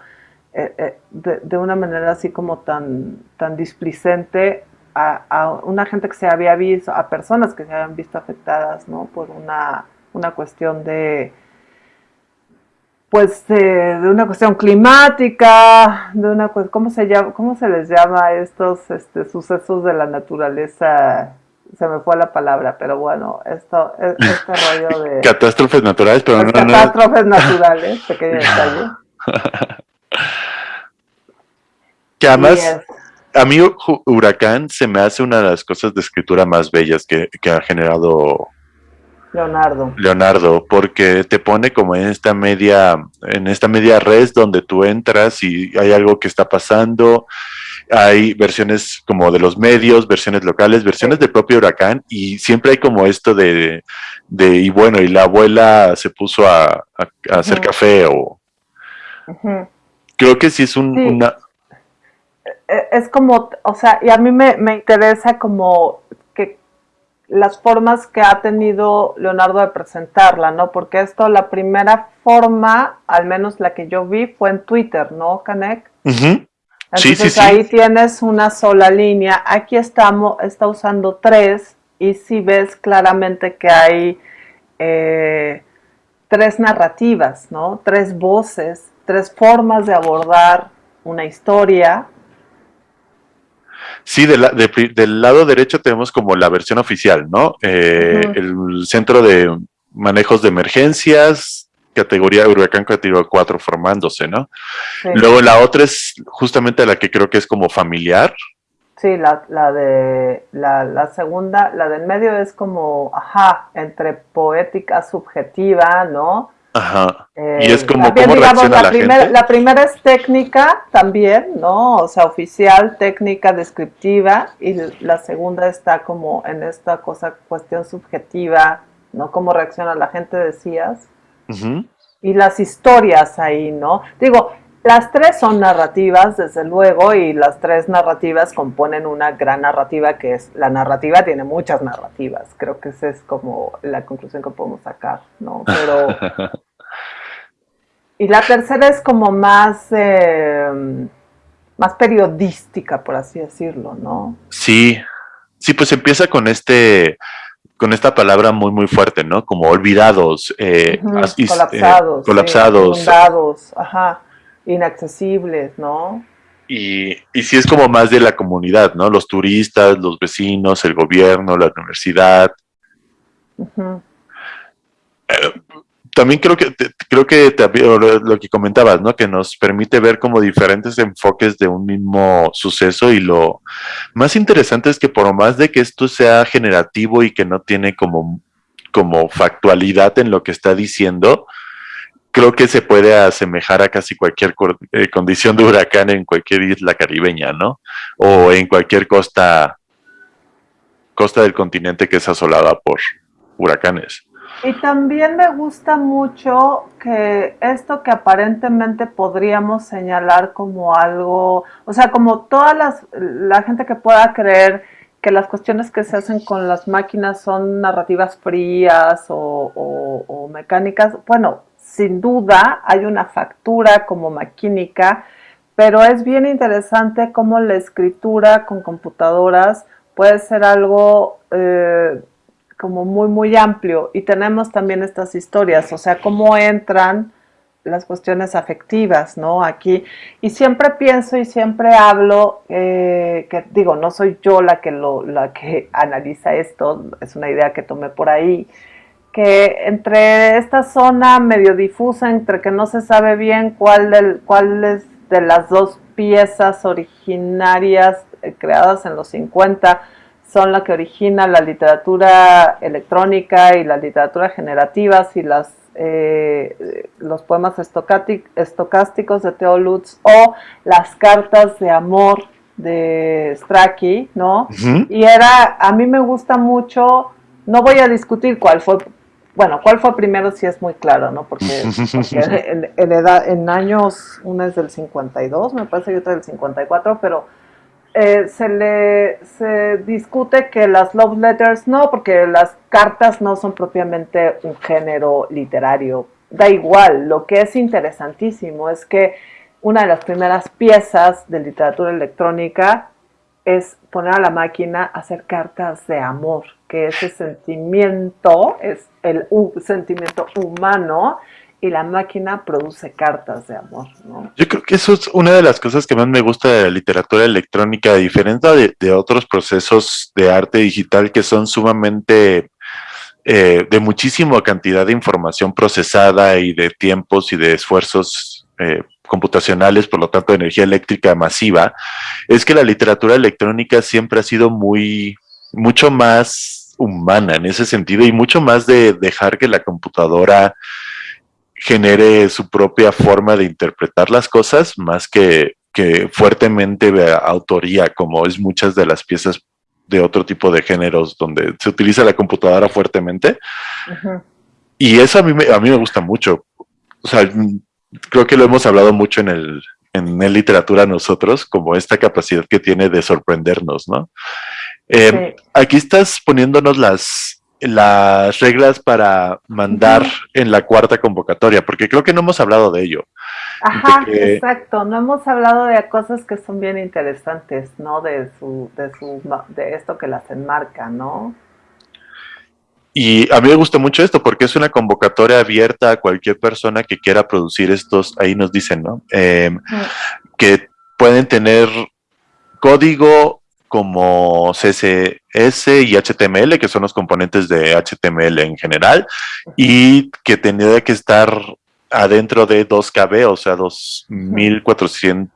eh, eh, de, una manera así como tan, tan displicente a, una gente que se había visto, a personas que se habían visto afectadas, ¿no? Por una, una cuestión de, pues, de, una cuestión climática, de una ¿cómo se llama, cómo se les llama estos este, sucesos de la naturaleza? Se me fue la palabra, pero bueno, esto, e, este rollo de... Catástrofes naturales, pero no, Catástrofes naturales, pequeño detalle. Que además, a mí Huracán se me hace una de las cosas de escritura más bellas que, ha generado Leonardo. Leonardo, porque te pone como en esta media, en esta media res donde tú entras y hay algo que está pasando. Hay versiones como de los medios, versiones locales, versiones del propio huracán, y siempre hay como esto de, de y bueno, y la abuela se puso a, hacer café o... Creo que sí es un, una, e, es como, o sea, y a mí me, interesa como las formas que ha tenido Leonardo de presentarla, ¿no? Porque esto, la primera forma, al menos la que yo vi, fue en Twitter, ¿no, Canek? Entonces ahí tienes una sola línea. Aquí estamos, está usando tres y si ves claramente que hay eh, tres narrativas, ¿no? Tres voces, tres formas de abordar una historia Sí, del lado derecho tenemos como la versión oficial, ¿no? Eh, el centro de manejos de emergencias, categoría huracán categoría 4 formándose, ¿no? Luego la otra es justamente la que creo que es como familiar. Sí, la, la de la, la, segunda, la del medio es como, ajá, entre poética subjetiva, ¿no? Ajá. y es como cómo reacciona la, gente. La primera es técnica también, ¿no? O sea, oficial, técnica, descriptiva. Y la segunda está como en esta cosa, cuestión subjetiva, ¿no? Cómo reacciona la gente, decías. Y las historias ahí, ¿no? Digo, las tres son narrativas, desde luego, y las tres narrativas componen una gran narrativa que es, la narrativa tiene muchas narrativas, creo que esa es como la conclusión que podemos sacar, ¿no? Pero... y la tercera es como más, eh, más periodística, por así decirlo, ¿no? Sí, sí, pues empieza con este con esta palabra muy muy fuerte, ¿no? Como olvidados, eh, colapsados, colapsados, ajá inaccesibles, ¿no? Y, y sí es como más de la comunidad, ¿no? Los turistas, los vecinos, el gobierno, la universidad. Eh, también creo que creo que lo que comentabas, ¿no? Que nos permite ver como diferentes enfoques de un mismo suceso y lo más interesante es que por más de que esto sea generativo y que no tiene como como factualidad en lo que está diciendo, creo que se puede asemejar a casi cualquier eh, condición de huracán en cualquier isla caribeña, ¿no? O en cualquier costa costa del continente que es asolada por huracanes. Y también me gusta mucho que esto que aparentemente podríamos señalar como algo, o sea, como toda las, la gente que pueda creer que las cuestiones que se hacen con las máquinas son narrativas frías o, o mecánicas, bueno, sin duda hay una factura como maquínica, pero es bien interesante cómo la escritura con computadoras puede ser algo eh, como muy, muy amplio. Y tenemos también estas historias, o sea, cómo entran las cuestiones afectivas, ¿no? Aquí. Y siempre pienso y siempre hablo, eh, que digo, no soy yo la que, lo, la que analiza esto, es una idea que tomé por ahí, que entre esta zona medio difusa, entre que no se sabe bien cuál, del, cuál es de las dos piezas originarias eh, creadas en los 50 son la que origina la literatura electrónica y la literatura generativa y las, eh, los poemas estocásticos de Theo Lutz o las cartas de amor de Strachey, ¿no? Y era, a mí me gusta mucho, no voy a discutir cuál fue, bueno, cuál fue primero si es muy claro, ¿no? Porque, en, edad, en años, una es del 52, me parece, y otra del 54, pero eh, se le se discute que las love letters no, porque las cartas no son propiamente un género literario. Da igual, lo que es interesantísimo es que una de las primeras piezas de literatura electrónica es poner a la máquina a hacer cartas de amor, que ese sentimiento es el sentimiento humano y la máquina produce cartas de amor, ¿no? Yo creo que eso es una de las cosas que más me gusta de la literatura electrónica, a diferencia de, otros procesos de arte digital que son sumamente eh, de muchísima cantidad de información procesada y de tiempos y de esfuerzos eh, computacionales, por lo tanto de energía eléctrica masiva, es que la literatura electrónica siempre ha sido muy, mucho más humana en ese sentido y mucho más de dejar que la computadora genere su propia forma de interpretar las cosas, más que, que fuertemente de autoría, como es muchas de las piezas de otro tipo de géneros donde se utiliza la computadora fuertemente. Y eso a mí, me, a mí me gusta mucho. O sea, creo que lo hemos hablado mucho en el, en el literatura nosotros, como esta capacidad que tiene de sorprendernos, ¿no? Eh, aquí estás poniéndonos las, las reglas para mandar en la cuarta convocatoria, porque creo que no hemos hablado de ello. Ajá, exacto, no hemos hablado de cosas que son bien interesantes, ¿no? De su, de su, de esto que las enmarca, ¿no? Y a mí me gusta mucho esto porque es una convocatoria abierta a cualquier persona que quiera producir estos, ahí nos dicen, ¿no? Em, que pueden tener código como CSS y HTML, que son los componentes de HTML en general, y que tendría que estar adentro de 2KB, o sea, 2400,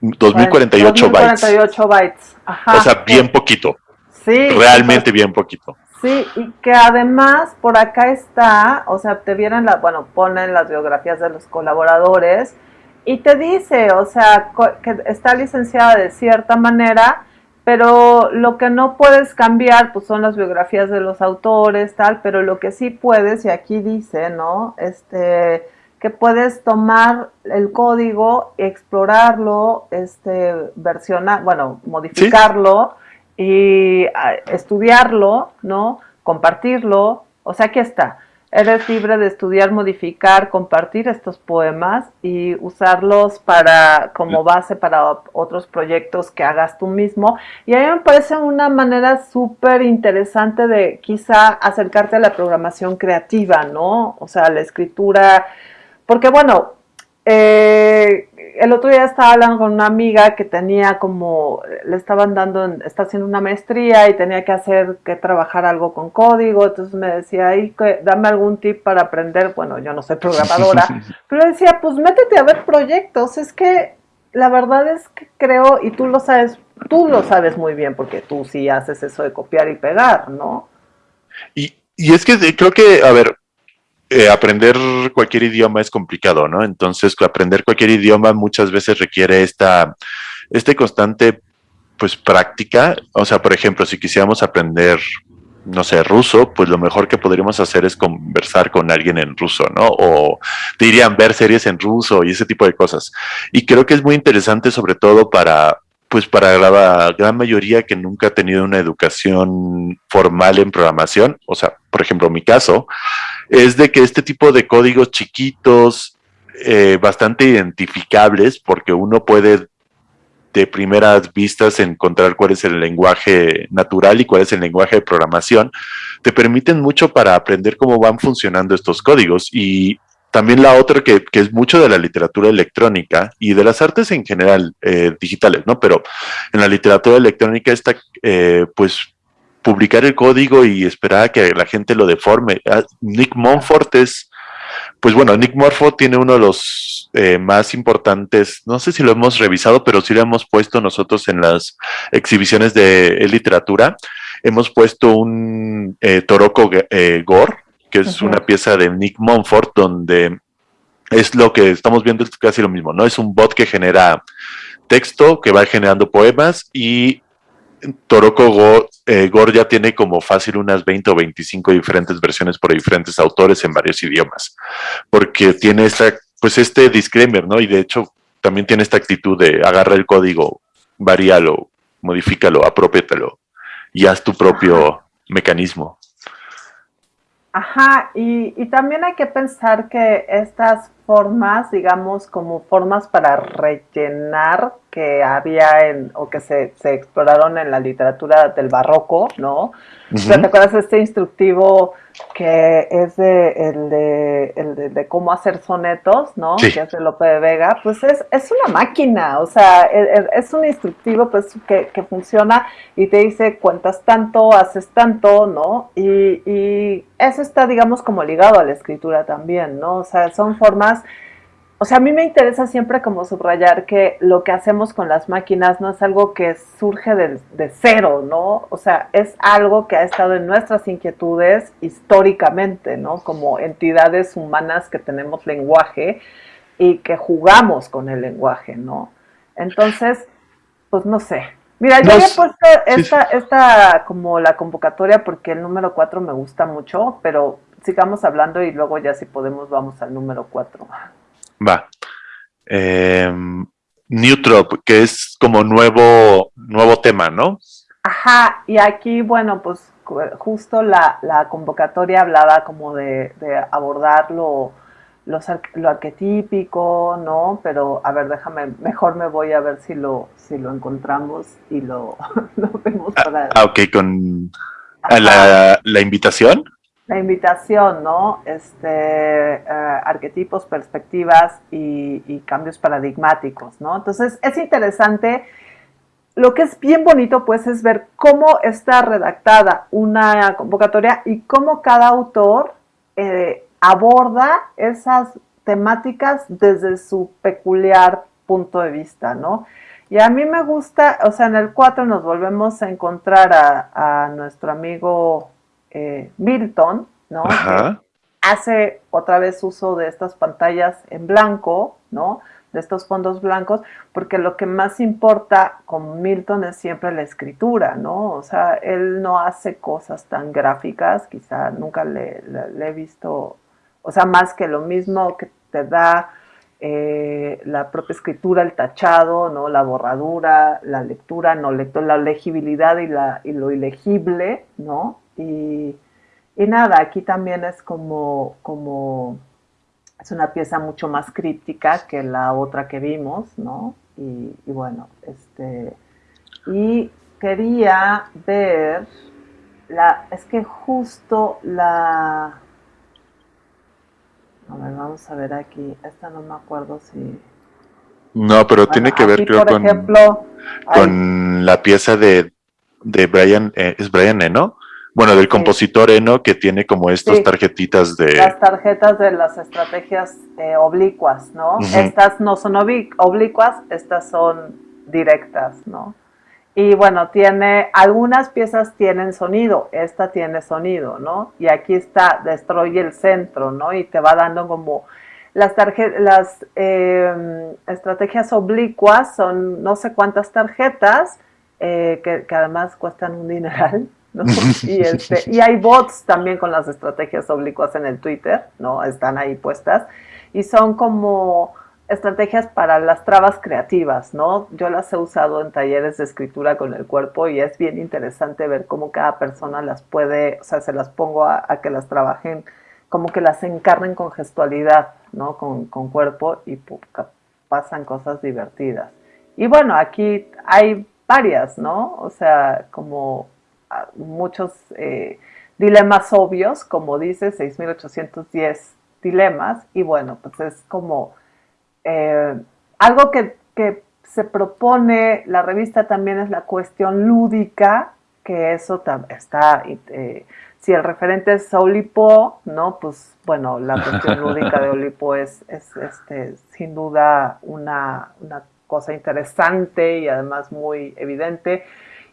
2048 2048 bytes. o sea, bien poquito. Sí. Realmente bien poquito. Sí, y que además por acá está, o sea, te vienen las, bueno, ponen las biografías de los colaboradores y te dice, o sea, que está licenciada de cierta manera, pero lo que no puedes cambiar pues son las biografías de los autores, tal, pero lo que sí puedes, y aquí dice, ¿no? Este, que puedes tomar el código, explorarlo, este, versionar, bueno, modificarlo y ah, estudiarlo, ¿no? Compartirlo, o sea, aquí está. Eres libre de estudiar, modificar, compartir estos poemas y usarlos para como base para otros proyectos que hagas tú mismo. Y a mí me parece una manera súper interesante de quizá acercarte a la programación creativa, ¿no? O sea, la escritura, porque bueno, eh, el otro día estaba hablando con una amiga que tenía como, le estaban dando, está haciendo una maestría y tenía que hacer, que trabajar algo con código, entonces me decía, Ay, dame algún tip para aprender, bueno, yo no soy programadora, pero decía, pues métete a ver proyectos, es que la verdad es que creo, y tú lo sabes, tú lo sabes muy bien, porque tú sí haces eso de copiar y pegar, ¿no? Y, y es que creo que, a ver, eh, aprender cualquier idioma es complicado, ¿no? Entonces, aprender cualquier idioma muchas veces requiere esta, este constante, pues, práctica. O sea, por ejemplo, si quisiéramos aprender, no sé, ruso, pues lo mejor que podríamos hacer es conversar con alguien en ruso, ¿no? O dirían ver series en ruso y ese tipo de cosas. Y creo que es muy interesante, sobre todo para pues para la gran mayoría que nunca ha tenido una educación formal en programación, o sea, por ejemplo, mi caso, es de que este tipo de códigos chiquitos, eh, bastante identificables, porque uno puede de primeras vistas encontrar cuál es el lenguaje natural y cuál es el lenguaje de programación, te permiten mucho para aprender cómo van funcionando estos códigos y también la otra que, es mucho de la literatura electrónica y de las artes en general eh, digitales, ¿no? Pero en la literatura electrónica está, eh, pues, publicar el código y esperar a que la gente lo deforme. Ah, Nick Monfort es, pues bueno, Nick Monfort tiene uno de los eh, más importantes, no sé si lo hemos revisado, pero sí lo hemos puesto nosotros en las exhibiciones de literatura. Hemos puesto un Toroko Gore, que es una pieza de Nick Monfort, donde es lo que estamos viendo, es casi lo mismo, ¿no? Es un bot que genera texto, que va generando poemas y Toroko eh, Gore ya tiene como fácil unas 20 o 25 diferentes versiones por diferentes autores en varios idiomas, porque tiene esta, pues este disclaimer, ¿no? Y de hecho también tiene esta actitud de agarra el código, varíalo, modifícalo, apropiétalo y haz tu propio mecanismo. Ajá, y, y, también hay que pensar que estas formas, digamos, como formas para rellenar que había en, o que se, se exploraron en la literatura del barroco, ¿no? ¿Te acuerdas de este instructivo que es de, el, de, el de, cómo hacer sonetos, ¿no? Que es de Lope de Vega, pues es, es una máquina, o sea, e, e, es, un instructivo pues que, que, funciona y te dice cuentas tanto, haces tanto, ¿no? Y, y eso está, digamos, como ligado a la escritura también, ¿no? O sea, son formas o sea, a mí me interesa siempre como subrayar que lo que hacemos con las máquinas no es algo que surge de, cero, ¿no? O sea, es algo que ha estado en nuestras inquietudes históricamente, ¿no? Como entidades humanas que tenemos lenguaje y que jugamos con el lenguaje, ¿no? Entonces, pues no sé. Mira, yo había puesto esta, esta como la convocatoria porque el número 4 me gusta mucho, pero sigamos hablando y luego ya si podemos vamos al número 4. Va. Eh, Newtrop, que es como nuevo, nuevo tema, ¿no? Ajá, y aquí, bueno, pues justo la, convocatoria hablaba como de, abordar lo, lo, arquetípico, ¿no? Pero, a ver, déjame, mejor me voy a ver si lo, si lo encontramos y lo, vemos ah, para... Ah, ok, con la, la invitación la invitación, ¿no? Este, eh, arquetipos, perspectivas y, cambios paradigmáticos, ¿no? Entonces, es interesante. Lo que es bien bonito, pues, es ver cómo está redactada una convocatoria y cómo cada autor eh, aborda esas temáticas desde su peculiar punto de vista, ¿no? Y a mí me gusta, o sea, en el 4 nos volvemos a encontrar a, a nuestro amigo eh, Milton, ¿no? hace otra vez uso de estas pantallas en blanco, ¿no? De estos fondos blancos, porque lo que más importa con Milton es siempre la escritura, ¿no? O sea, él no hace cosas tan gráficas, quizá nunca le, he visto, o sea, más que lo mismo que te da eh, la propia escritura, el tachado, ¿no? La borradura, la lectura, no lectura, la legibilidad y, la, y lo ilegible, ¿no? Y, nada, aquí también es como, como, es una pieza mucho más críptica que la otra que vimos, ¿no? Y, bueno, este, y quería ver, la, es que justo la, A ver, vamos a ver aquí. Esta no me acuerdo si... No, pero tiene que ver, creo, con, ejemplo, con la pieza de, de Brian, eh, es Brian Eno, bueno, del compositor Eno, que tiene como estas tarjetitas de... Las tarjetas de las estrategias eh, oblicuas, ¿no? Estas no son oblicuas, estas son directas, ¿no? Y bueno, tiene, algunas piezas tienen sonido, esta tiene sonido, ¿no? Y aquí está, destruye el centro, ¿no? Y te va dando como las, las em, estrategias oblicuas son no sé cuántas tarjetas eh, que, además cuestan un dineral, ¿no? y, este, y hay bots también con las estrategias oblicuas en el Twitter, ¿no? Están ahí puestas y son como estrategias para las trabas creativas, ¿no? Yo las he usado en talleres de escritura con el cuerpo y es bien interesante ver cómo cada persona las puede, o sea, se las pongo a que las trabajen como que las encarnen con gestualidad, ¿no? Con, cuerpo y pasan cosas divertidas. Y bueno, aquí hay varias, ¿no? O sea, como muchos eh, dilemas obvios, como dice, 6810 dilemas, y bueno, pues es como eh, algo que, se propone, la revista también es la cuestión lúdica, que eso está eh, si el referente es Olipo, ¿no? Pues bueno, la cuestión lúdica de Olipo es, este, sin duda una, cosa interesante y además muy evidente.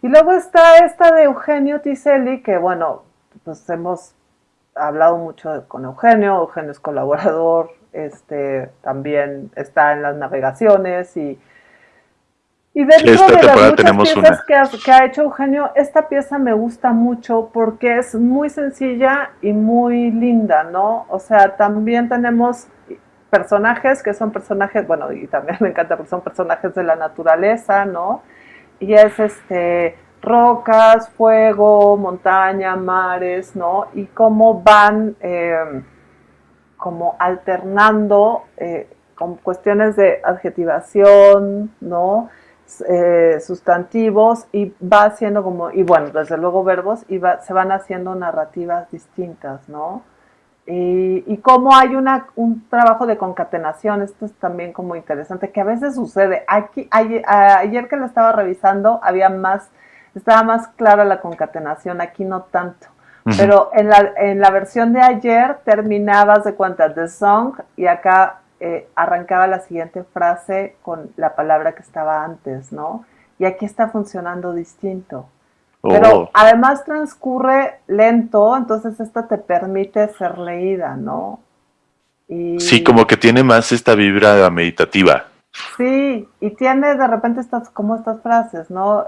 Y luego está esta de Eugenio Tiselli, que bueno, pues hemos hablado mucho con Eugenio, Eugenio es colaborador, este, también está en las navegaciones y y dentro de las muchas piezas que ha, hecho Eugenio, esta pieza me gusta mucho porque es muy sencilla y muy linda, ¿no? O sea, también tenemos personajes que son personajes, bueno, y también me encanta porque son personajes de la naturaleza, ¿no? Y es este rocas, fuego, montaña, mares, ¿no? Y cómo van eh, como alternando eh, con cuestiones de adjetivación, ¿no? Eh, sustantivos y va haciendo como, y bueno, desde luego verbos, y se van haciendo narrativas distintas, ¿no? Y, y cómo hay una, un trabajo de concatenación, esto es también como interesante, que a veces sucede. Aquí, ayer, que lo estaba revisando, había más, estaba más clara la concatenación, aquí no tanto. Pero en la, en la versión de ayer terminabas de cuenta The Song y acá eh, arrancaba la siguiente frase con la palabra que estaba antes, ¿no? Y aquí está funcionando distinto. Pero oh. además transcurre lento, entonces esta te permite ser leída, ¿no? Y... Sí, como que tiene más esta vibra meditativa. Sí, y tiene de repente estas, como estas frases, ¿no?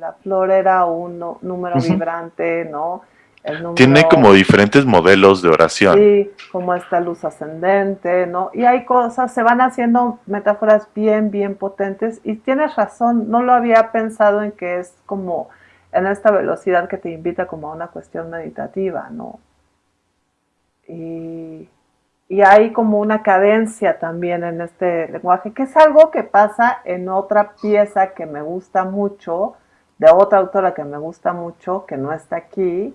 la flor era un número vibrante, ¿no? Tiene como diferentes modelos de oración. Sí, como esta luz ascendente, ¿no? Y hay cosas, se van haciendo metáforas bien, bien potentes. Y tienes razón, no lo había pensado en que es como en esta velocidad que te invita como a una cuestión meditativa, ¿no? Y, y hay como una cadencia también en este lenguaje, que es algo que pasa en otra pieza que me gusta mucho, de otra autora que me gusta mucho, que no está aquí,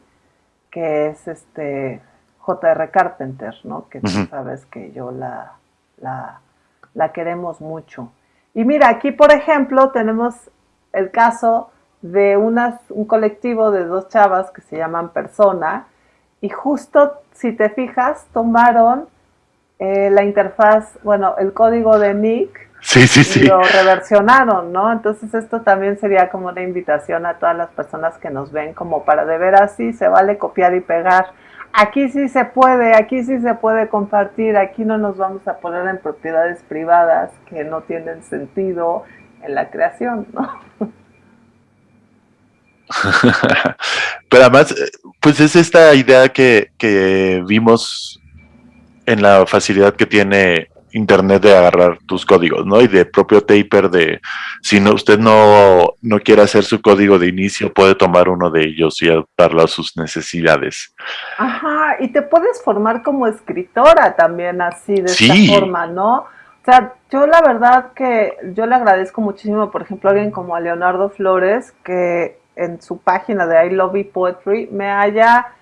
que es este J.R. Carpenter, ¿no? Que tú sabes que yo la, la, queremos mucho. Y mira, aquí por ejemplo tenemos el caso de unas, un colectivo de dos chavas que se llaman Persona y justo si te fijas tomaron eh, la interfaz, bueno, el código de Nick Sí, sí, sí. Lo reversionaron, ¿no? Entonces esto también sería como una invitación a todas las personas que nos ven como para de ver así se vale copiar y pegar. Aquí sí se puede, aquí sí se puede compartir, aquí no nos vamos a poner en propiedades privadas que no tienen sentido en la creación, ¿no? Pero además, pues es esta idea que, que vimos en la facilidad que tiene internet de agarrar tus códigos, ¿no? Y de propio taper de, si no, usted no, no quiere hacer su código de inicio, puede tomar uno de ellos y adaptarlo a sus necesidades. Ajá, y te puedes formar como escritora también así, de esta forma, ¿no? O sea, yo la verdad que yo le agradezco muchísimo, por ejemplo, a alguien como a Leonardo Flores, que en su página de I Love Poetry me haya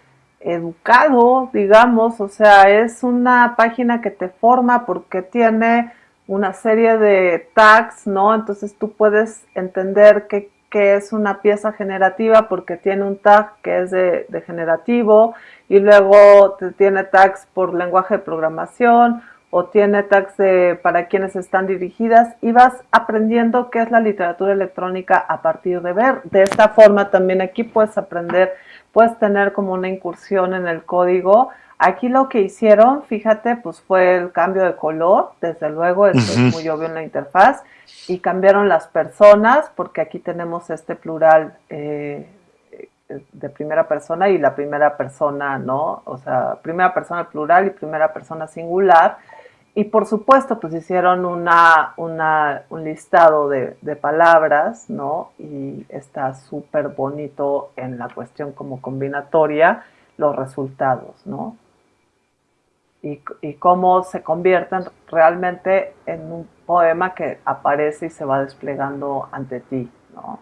educado, digamos, o sea, es una página que te forma porque tiene una serie de tags, ¿no? Entonces tú puedes entender qué, es una pieza generativa porque tiene un tag que es de, generativo y luego te tiene tags por lenguaje de programación o tiene tags de, para quienes están dirigidas y vas aprendiendo qué es la literatura electrónica a partir de ver. De esta forma también aquí puedes aprender, puedes tener como una incursión en el código Aquí lo que hicieron, fíjate, pues fue el cambio de color, desde luego, esto es muy obvio en la interfaz, y cambiaron las personas, porque aquí tenemos este plural eh, de primera persona y la primera persona, ¿no? O sea, primera persona plural y primera persona singular. Y por supuesto, pues hicieron una, un listado de, de palabras, ¿no? Y está súper bonito en la cuestión como combinatoria los resultados, ¿no? y, cómo se convierten realmente en un poema que aparece y se va desplegando ante ti, ¿no?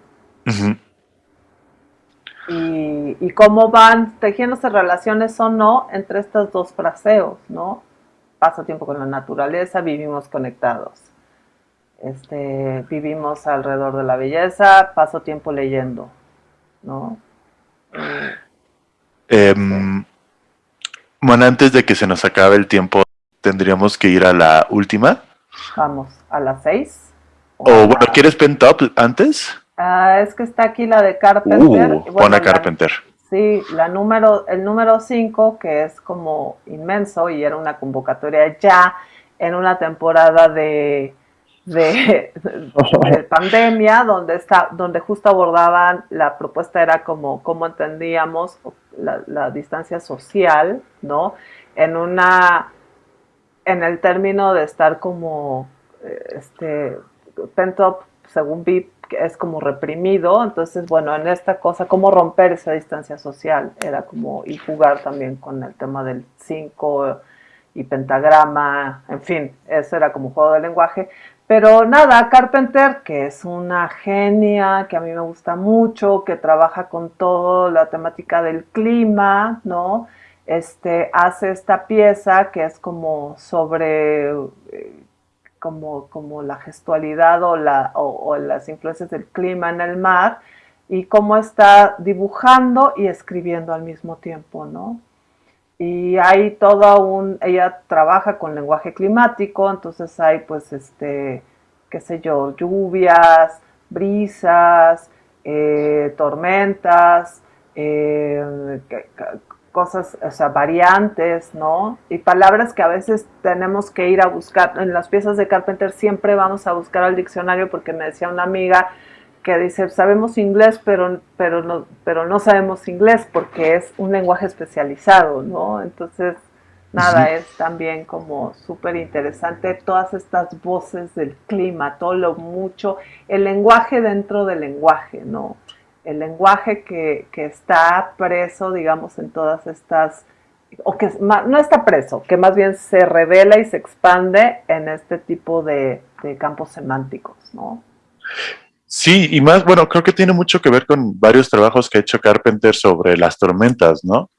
y, cómo van tejiéndose relaciones o no entre estos dos fraseos, ¿no? Paso tiempo con la naturaleza, vivimos conectados. Este, vivimos alrededor de la belleza, paso tiempo leyendo, ¿no? Eh, bueno, antes de que se nos acabe el tiempo, tendríamos que ir a la última. Vamos, a las seis. O, bueno, ¿quieres pen top antes? Ah, es que está aquí la de Carpenter. Uh, pon a Carpenter. Sí, la número, el número 5, que es como inmenso y era una convocatoria ya en una temporada de, de, pandemia, donde, está, donde justo abordaban, la propuesta era como cómo entendíamos la, distancia social, ¿no? En una, en el término de estar como, eh, este, pent según VIP, es como reprimido, entonces, bueno, en esta cosa, cómo romper esa distancia social, era como, y jugar también con el tema del 5 y pentagrama, en fin, eso era como juego de lenguaje, pero nada, Carpenter, que es una genia, que a mí me gusta mucho, que trabaja con toda la temática del clima, ¿no? Este, hace esta pieza que es como sobre eh, como, como, la gestualidad o, la, o, las influencias del clima en el mar y cómo está dibujando y escribiendo al mismo tiempo, ¿no? y hay todo un, ella trabaja con lenguaje climático, entonces hay pues este, qué sé yo, lluvias, brisas, eh, tormentas, eh, cosas, o sea, variantes, ¿no? Y palabras que a veces tenemos que ir a buscar. En las piezas de Carpenter siempre vamos a buscar al diccionario porque me decía una amiga, que dice, sabemos inglés, pero, pero, no, pero no sabemos inglés porque es un lenguaje especializado, ¿no? Entonces, nada, es también como súper interesante todas estas voces del clima, todo lo mucho, el lenguaje dentro del lenguaje, ¿no? El lenguaje que, está preso, digamos, en todas estas, o que no está preso, que más bien se revela y se expande en este tipo de, de campos semánticos, ¿no? Sí, y más, bueno, creo que tiene mucho que ver con varios trabajos que ha hecho Carpenter sobre las tormentas, ¿no?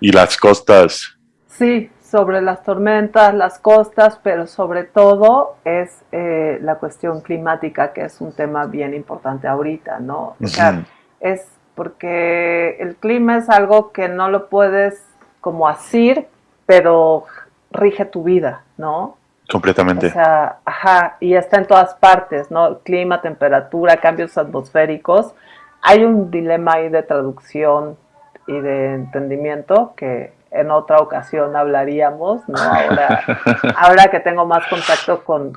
Y las costas. Sí, sobre las tormentas, las costas, pero sobre todo es eh, la cuestión climática, que es un tema bien importante ahorita, ¿no? O sea, es porque el clima es algo que no lo puedes como asir, pero rige tu vida, ¿no? Completamente. O sea, ajá, y está en todas partes, ¿no? Clima, temperatura, cambios atmosféricos. Hay un dilema ahí de traducción y de entendimiento que en otra ocasión hablaríamos, ¿no? Ahora, ahora que tengo más contacto con,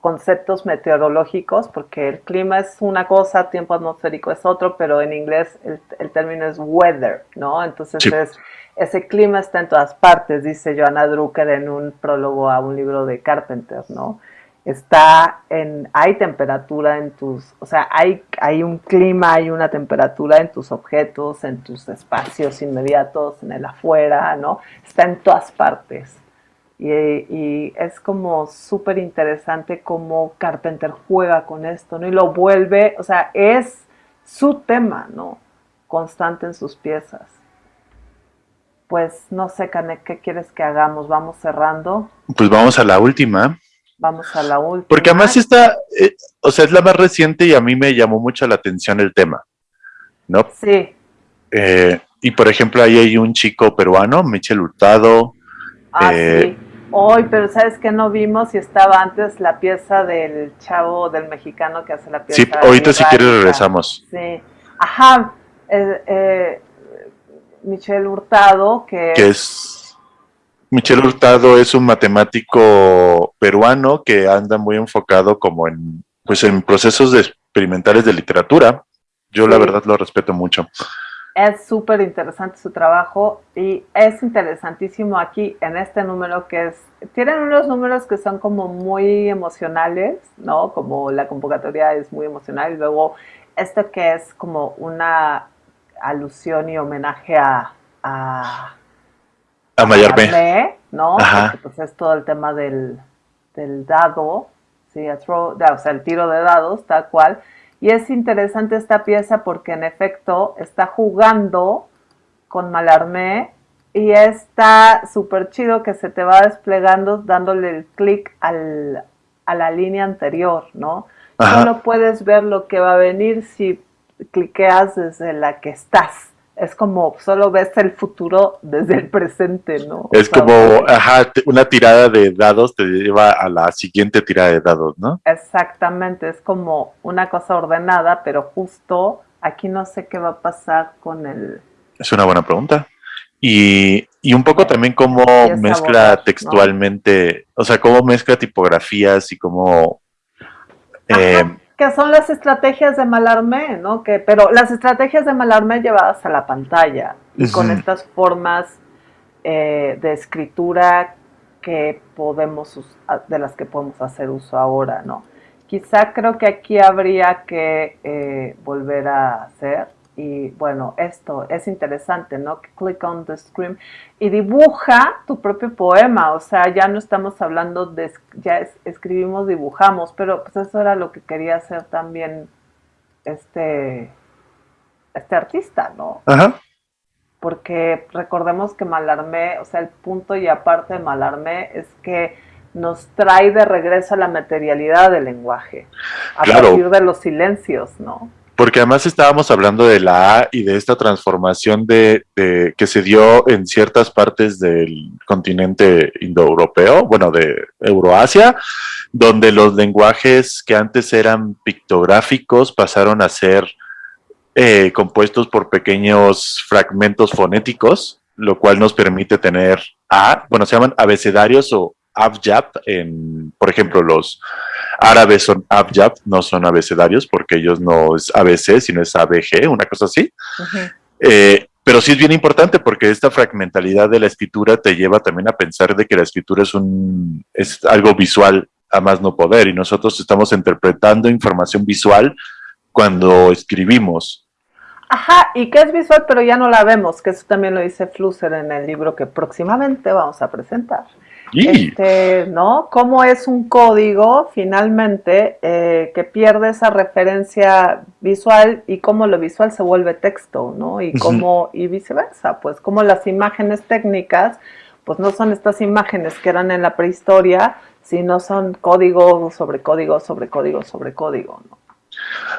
conceptos meteorológicos, porque el clima es una cosa, tiempo atmosférico es otro, pero en inglés el, término es weather, ¿no? Entonces es ese clima está en todas partes, dice Joanna Drucker en un prólogo a un libro de Carpenter, ¿no? Está en, hay temperatura en tus, o sea, hay, hay un clima, hay una temperatura en tus objetos, en tus espacios inmediatos, en el afuera, ¿no? Está en todas partes. Y, y es como súper interesante cómo Carpenter juega con esto, ¿no? Y lo vuelve, o sea, es su tema, ¿no? Constante en sus piezas. pues no sé, Canek, ¿qué quieres que hagamos? ¿Vamos cerrando? Pues vamos a la última. Vamos a la última. Porque además está, eh, o sea, es la más reciente y a mí me llamó mucho la atención el tema, ¿no? Sí. Eh, y por ejemplo, ahí hay un chico peruano, Michel Hurtado. Ah, eh, sí. Hoy, pero ¿sabes qué no vimos? Y estaba antes la pieza del chavo, del mexicano que hace la pieza. Sí, ahorita si quieres regresamos. Sí. Ajá. Eh, Michel Hurtado, que, que es... Michel Hurtado es un matemático peruano que anda muy enfocado como en, pues en procesos de experimentales de literatura. Yo la verdad lo respeto mucho. Es súper interesante su trabajo y es interesantísimo aquí en este número que es, tienen unos números que son como muy emocionales, ¿no? Como la convocatoria es muy emocional y luego esto que es como una alusión y homenaje a... A, a. ¿no? Porque pues es todo el tema del, del dado, ¿sí? o sea, el tiro de dados, tal cual. Y es interesante esta pieza porque en efecto está jugando con Malarmé y está súper chido que se te va desplegando dándole el clic a la línea anterior, ¿no? Solo puedes ver lo que va a venir si cliqueas desde la que estás. Es como solo ves el futuro desde el presente, ¿no? Es como, ajá, una tirada de dados te lleva a la siguiente tirada de dados, ¿no? Exactamente, es como una cosa ordenada, pero justo aquí no sé qué va a pasar con el... Es una buena pregunta. Y, y un poco también cómo mezcla textualmente, o sea, cómo mezcla tipografías y cómo... Eh, que son las estrategias de Malarmé, ¿no? Que, pero las estrategias de Malarmé llevadas a la pantalla y con estas formas eh, de escritura que podemos, de las que podemos hacer uso ahora, ¿no? Quizá creo que aquí habría que eh, volver a hacer y bueno, esto es interesante, ¿no? Click on the screen y dibuja tu propio poema, o sea, ya no estamos hablando de, ya escribimos, dibujamos, pero pues eso era lo que quería hacer también este, este artista, ¿no? Ajá. Porque recordemos que Malarmé, o sea, el punto y aparte de Malarmé es que nos trae de regreso a la materialidad del lenguaje, a partir de los silencios, ¿no? Porque además estábamos hablando de la A y de esta transformación de, que se dio en ciertas partes del continente indoeuropeo, bueno, de Euroasia, donde los lenguajes que antes eran pictográficos pasaron a ser eh, compuestos por pequeños fragmentos fonéticos, lo cual nos permite tener A, bueno, se llaman abecedarios o abjad, en, por ejemplo, los árabes son abjad, no son abecedarios, porque ellos no es ABC, sino es ABG, una cosa así. Eh, pero sí es bien importante porque esta fragmentalidad de la escritura te lleva también a pensar de que la escritura es, un, es algo visual a más no poder y nosotros estamos interpretando información visual cuando escribimos. Ajá, y que es visual pero ya no la vemos, que eso también lo dice Flusser en el libro que próximamente vamos a presentar. Este, ¿no? Cómo es un código finalmente eh, que pierde esa referencia visual y cómo lo visual se vuelve texto, ¿no? Y cómo, y viceversa, pues como las imágenes técnicas, pues no son estas imágenes que eran en la prehistoria, sino son código sobre código sobre código sobre código, ¿no?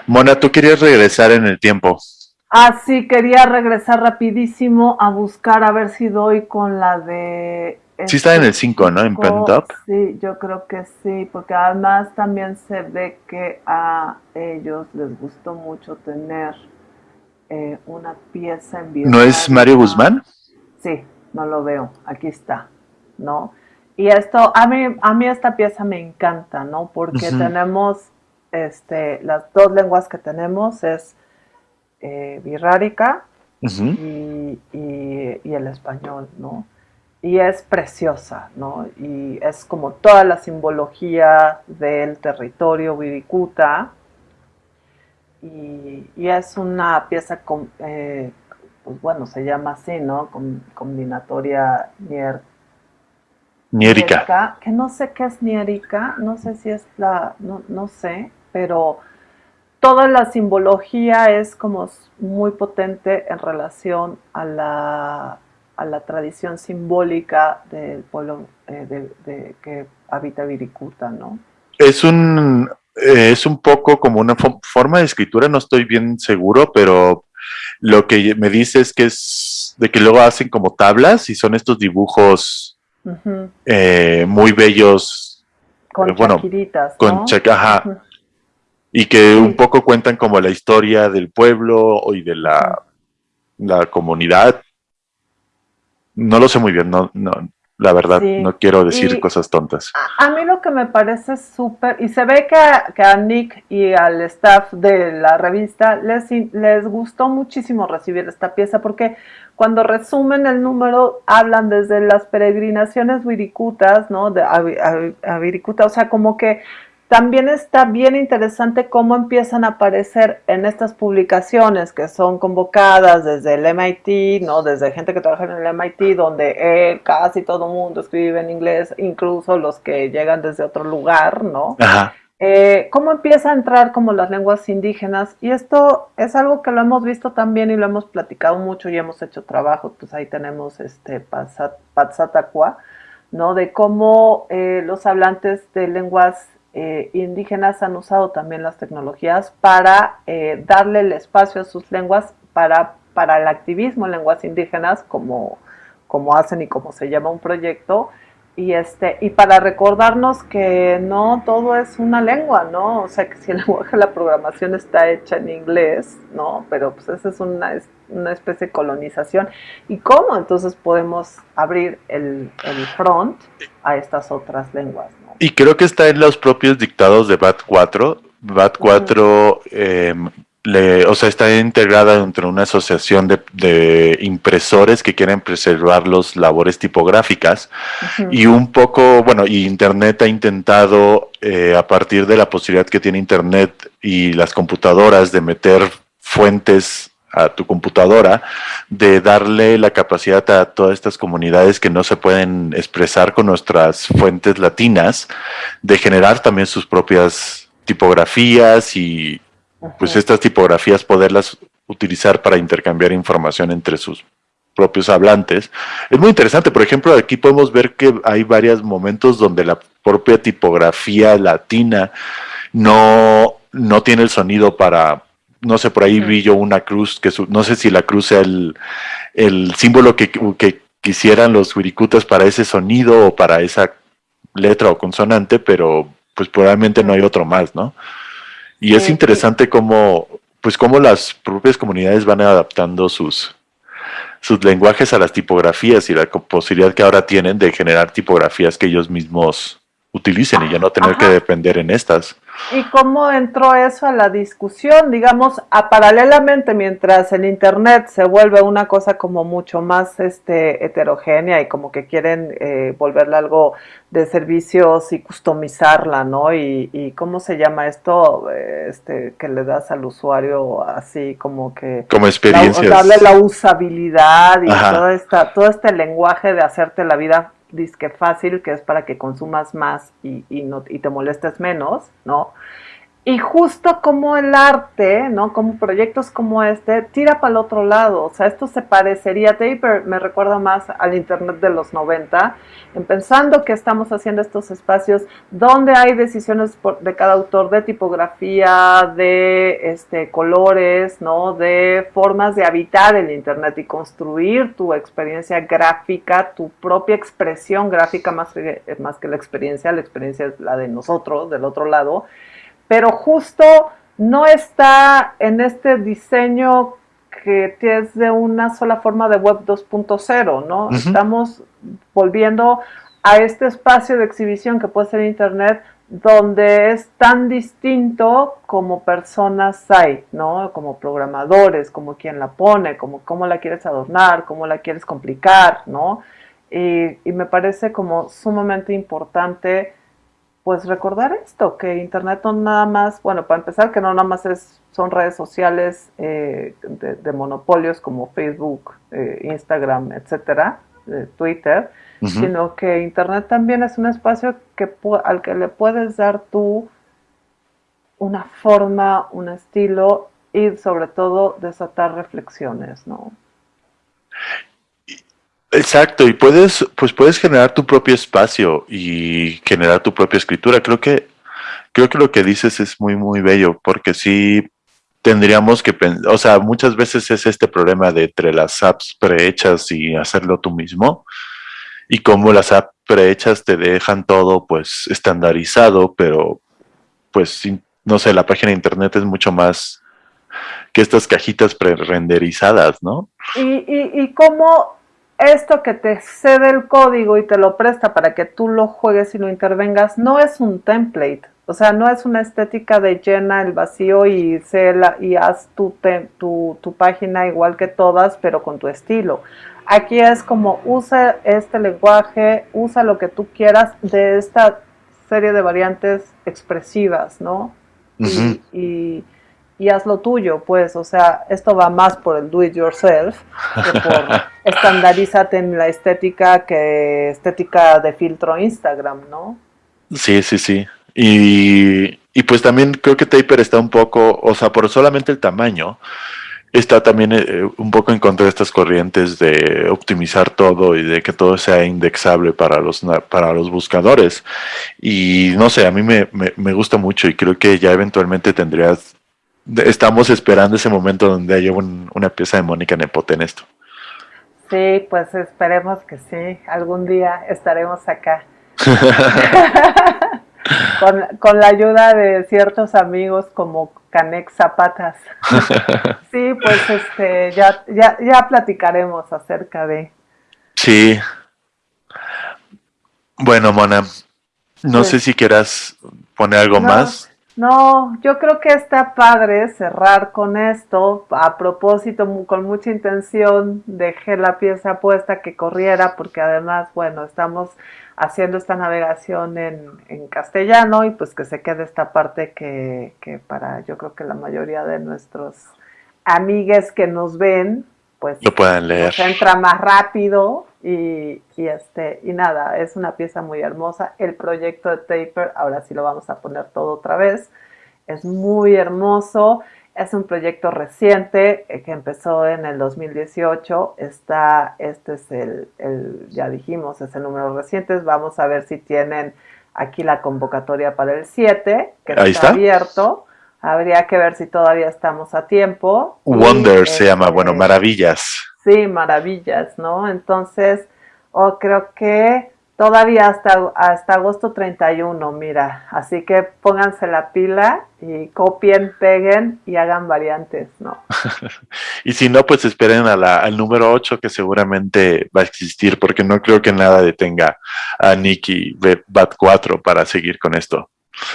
Mona, tú querías regresar en el tiempo. Ah, sí, quería regresar rapidísimo a buscar a ver si doy con la de Sí está en el 5, ¿no? En Up. Sí, yo creo que sí, porque además también se ve que a ellos les gustó mucho tener eh, una pieza en vivo. ¿No es Mario Guzmán? Sí, no lo veo, aquí está, ¿no? Y esto, a mí, a mí esta pieza me encanta, ¿no? Porque tenemos, este, las dos lenguas que tenemos es eh, birrárica y, y el español, ¿no? Y es preciosa, ¿no? Y es como toda la simbología del territorio Viricuta y, es una pieza, con, eh, pues bueno, se llama así, ¿no? combinatoria nier, niérica. Que no sé qué es niérica, no sé si es la, no, no sé, pero toda la simbología es como muy potente en relación a la a la tradición simbólica del pueblo eh, de, que habita Viricuta, ¿no? Es un, eh, es un poco como una forma de escritura, no estoy bien seguro, pero lo que me dice es que es de que luego hacen como tablas y son estos dibujos eh, muy bellos. Con bueno, con ¿no? Y que un poco cuentan como la historia del pueblo y de la, la comunidad. No lo sé muy bien, no, no, la verdad, no quiero decir cosas tontas. A, mí lo que me parece súper, y se ve que a, Nick y al staff de la revista les, les gustó muchísimo recibir esta pieza, porque cuando resumen el número, hablan desde las peregrinaciones wiricutas, ¿no? De, a, Viricuta, o sea, como que también está bien interesante cómo empiezan a aparecer en estas publicaciones que son convocadas desde el MIT, ¿no? Desde gente que trabaja en el MIT, donde casi todo el mundo escribe en inglés, incluso los que llegan desde otro lugar, ¿no? Eh, cómo empieza a entrar como las lenguas indígenas y esto es algo que lo hemos visto también y lo hemos platicado mucho y hemos hecho trabajo, pues ahí tenemos este Patsatacua, ¿no? De cómo eh, los hablantes de lenguas eh, indígenas han usado también las tecnologías para eh, darle el espacio a sus lenguas para, para el activismo en lenguas indígenas, como, como hacen y como se llama un proyecto, y, este, y para recordarnos que no todo es una lengua, ¿no? O sea, que si el lenguaje de la programación está hecha en inglés, ¿no? Pero pues esa es una, una especie de colonización. ¿Y cómo entonces podemos abrir el, el front a estas otras lenguas. Y creo que está en los propios dictados de BAT 4. BAT 4, em, o sea, está integrada entre una asociación de, impresores que quieren preservar las labores tipográficas. Y un poco, bueno, y Internet ha intentado, eh, a partir de la posibilidad que tiene Internet y las computadoras de meter fuentes a tu computadora, de darle la capacidad a todas estas comunidades que no se pueden expresar con nuestras fuentes latinas, de generar también sus propias tipografías y pues estas tipografías poderlas utilizar para intercambiar información entre sus propios hablantes. Es muy interesante, por ejemplo, aquí podemos ver que hay varios momentos donde la propia tipografía latina no, no tiene el sonido para, no sé, por ahí vi yo una cruz, que no sé si la cruz sea el, símbolo que, quisieran los wiricutas para ese sonido o para esa letra o consonante, pero pues probablemente no hay otro más, ¿no? Y es interesante cómo, pues cómo las propias comunidades van adaptando sus, sus lenguajes a las tipografías y la posibilidad que ahora tienen de generar tipografías que ellos mismos utilicen y ya no tener que depender en estas. ¿Y cómo entró eso a la discusión? Digamos, a paralelamente, mientras el Internet se vuelve una cosa como mucho más este, heterogénea y como que quieren eh, volverla algo de servicios y customizarla, ¿no? Y, ¿cómo se llama esto? Este, que le das al usuario así como que... Como experiencia. Darle la usabilidad y todo, esta, todo este lenguaje de hacerte la vida disque fácil, que es para que consumas más y, y, no, y te molestes menos, ¿no? Y justo como el arte, ¿no? Como proyectos como este, tira para el otro lado. O sea, esto se parecería, Taper me recuerda más al Internet de los 90, en pensando que estamos haciendo estos espacios donde hay decisiones de cada autor de tipografía, de este, colores, ¿no? De formas de habitar el Internet y construir tu experiencia gráfica, tu propia expresión gráfica más que, más que la experiencia. La experiencia es la de nosotros, del otro lado pero justo no está en este diseño que es de una sola forma de web 2.0, ¿no? Estamos volviendo a este espacio de exhibición que puede ser Internet, donde es tan distinto como personas hay, ¿no? Como programadores, como quien la pone, como cómo la quieres adornar, cómo la quieres complicar, ¿no? Y, y me parece como sumamente importante pues recordar esto, que Internet no nada más, bueno, para empezar, que no nada más es, son redes sociales eh, de, monopolios como Facebook, eh, Instagram, etcétera, Twitter, sino que Internet también es un espacio que, al que le puedes dar tú una forma, un estilo y sobre todo desatar reflexiones, ¿no? Exacto, y puedes, pues puedes generar tu propio espacio y generar tu propia escritura. Creo que, creo que lo que dices es muy, muy bello, porque sí tendríamos que, o sea, muchas veces es este problema de entre las apps prehechas y hacerlo tú mismo, y como las apps prehechas te dejan todo pues estandarizado, pero pues no sé, la página de internet es mucho más que estas cajitas pre-renderizadas, ¿no? Y, y, y cómo esto que te cede el código y te lo presta para que tú lo juegues y lo intervengas, no es un template. O sea, no es una estética de llena el vacío y, y haz tu, tu, tu página igual que todas, pero con tu estilo. Aquí es como usa este lenguaje, usa lo que tú quieras de esta serie de variantes expresivas, ¿no? y, y, haz lo tuyo, pues, o sea, esto va más por el do it yourself que por estandarízate en la estética que estética de filtro Instagram, ¿no? Sí, sí, sí. Y, y pues también creo que Taper está un poco, o sea, por solamente el tamaño, está también eh, un poco en contra de estas corrientes de optimizar todo y de que todo sea indexable para los, para los buscadores. Y no sé, a mí me, me, gusta mucho y creo que ya eventualmente tendrías, estamos esperando ese momento donde haya una pieza de Mónica Nepote en esto. Sí, pues esperemos que sí, algún día estaremos acá. con, la ayuda de ciertos amigos como Canex Zapatas. sí, pues este, ya, ya, ya platicaremos acerca de. Sí. Bueno, Mona, no sé si quieras poner algo más. No, yo creo que está padre cerrar con esto. A propósito, con mucha intención, dejé la pieza puesta que corriera, porque además, bueno, estamos haciendo esta navegación en, en castellano y pues que se quede esta parte que, que, para yo creo que la mayoría de nuestros amigues que nos ven, pues lo puedan leer. entra más rápido y, y, este y nada, es una pieza muy hermosa. El proyecto de Taper, ahora sí lo vamos a poner todo otra vez, es muy hermoso. Es un proyecto reciente eh, que empezó en el 2018. Está, este es el, ya dijimos, es el número reciente. Vamos a ver si tienen aquí la convocatoria para el 7, que está, abierto. Habría que ver si todavía estamos a tiempo. Wonder se llama, bueno, este, maravillas. Sí, maravillas, ¿no? Entonces, oh, creo que Todavía hasta, hasta agosto 31, mira. Así que pónganse la pila y copien, peguen y hagan variantes, ¿no? y si no, pues esperen a la, al número 8 que seguramente va a existir, porque no creo que nada detenga a Nicky Bat 4 para seguir con esto.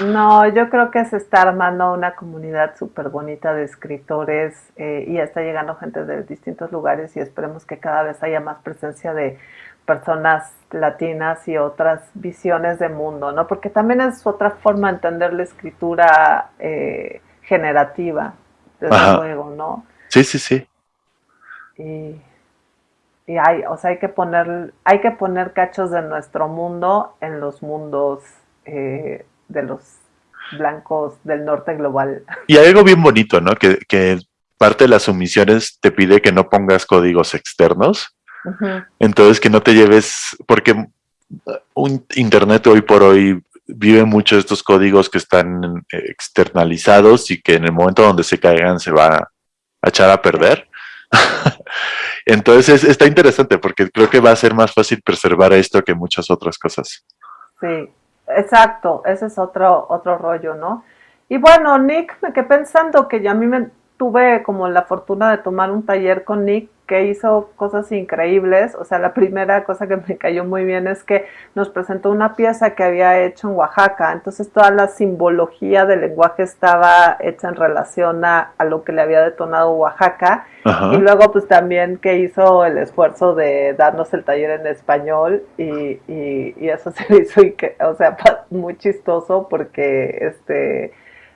No, yo creo que se está armando una comunidad súper bonita de escritores eh, y está llegando gente de distintos lugares y esperemos que cada vez haya más presencia de personas latinas y otras visiones de mundo, ¿no? Porque también es otra forma de entender la escritura eh, generativa, desde luego, ¿no? Sí, sí, sí. Y, y, hay, o sea, hay que poner, hay que poner cachos de nuestro mundo en los mundos eh, de los blancos del norte global. Y hay algo bien bonito, ¿no? Que, que parte de las sumisiones te pide que no pongas códigos externos entonces, que no te lleves, porque un Internet hoy por hoy vive mucho estos códigos que están externalizados y que en el momento donde se caigan se va a echar a perder. Entonces está interesante porque creo que va a ser más fácil preservar esto que muchas otras cosas. Sí, exacto, ese es otro, otro rollo, ¿no? Y bueno, Nick, me quedé pensando que ya a mí me tuve como la fortuna de tomar un taller con Nick que hizo cosas increíbles. O sea, la primera cosa que me cayó muy bien es que nos presentó una pieza que había hecho en Oaxaca. Entonces toda la simbología del lenguaje estaba hecha en relación a, lo que le había detonado Oaxaca. Y luego pues también que hizo el esfuerzo de darnos el taller en español y, y, eso se hizo, o sea, muy chistoso porque este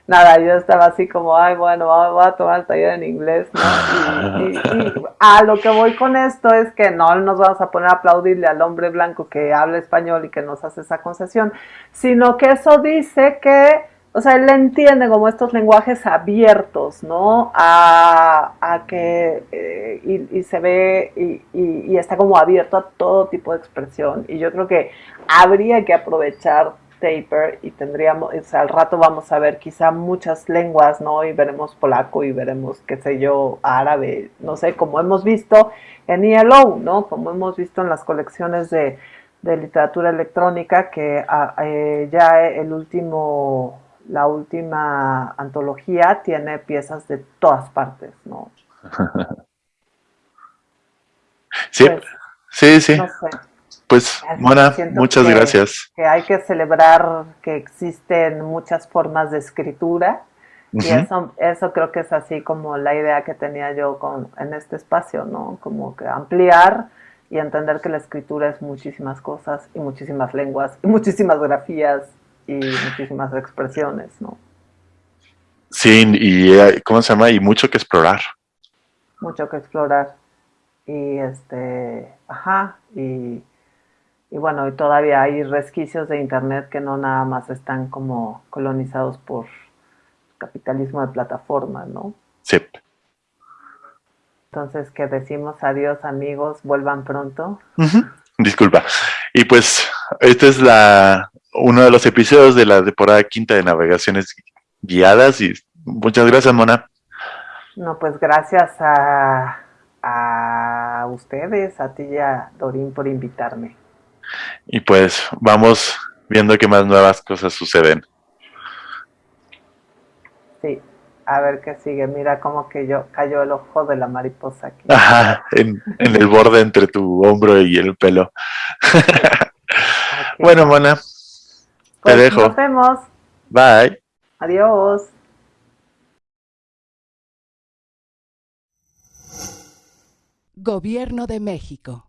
nada, yo estaba así como, ay, bueno, voy a tomar el taller en inglés, ¿no? Y, a lo que voy con esto es que no nos vamos a poner a aplaudirle al hombre blanco que habla español y que nos hace esa concesión, sino que eso dice que o sea, él entiende como estos lenguajes abiertos, ¿no? A, a que, eh, y, y, se ve, y, y, está como abierto a todo tipo de expresión. Y yo creo que habría que aprovechar Taper y tendríamos, o sea, al rato vamos a ver quizá muchas lenguas, ¿no? Y veremos polaco y veremos, qué sé yo, árabe, no sé, como hemos visto en ELO, ¿no? Como hemos visto en las colecciones de, de literatura electrónica, que ah, eh, ya el último la última antología tiene piezas de todas partes, ¿no? sí, pues, sí, sí. Pues, Mona, muchas gracias. Que hay que celebrar que existen muchas formas de escritura y eso, eso creo que es así como la idea que tenía yo con, en este espacio, ¿no? Como que ampliar y entender que la escritura es muchísimas cosas y muchísimas lenguas y muchísimas grafías y muchísimas expresiones, ¿no? Sí, y eh, ¿cómo se llama? Y mucho que explorar. Mucho que explorar. Y este, ajá, y, y bueno, y todavía hay resquicios de internet que no nada más están como colonizados por capitalismo de plataforma, ¿no? Sí. Entonces, que decimos adiós amigos, vuelvan pronto. Disculpa. Y pues, esta es la uno de los episodios de la temporada quinta de Navegaciones Guiadas y muchas gracias, Mona. No, pues gracias a, a ustedes, a ti y a Dorín por invitarme. Y pues vamos viendo qué más nuevas cosas suceden. Sí, a ver qué sigue. Mira cómo que yo cayó el ojo de la mariposa aquí. Ajá, en, en el borde entre tu hombro y el pelo. Bueno, Mona, te pues, dejo. Nos vemos. Bye. Adiós. Gobierno de México.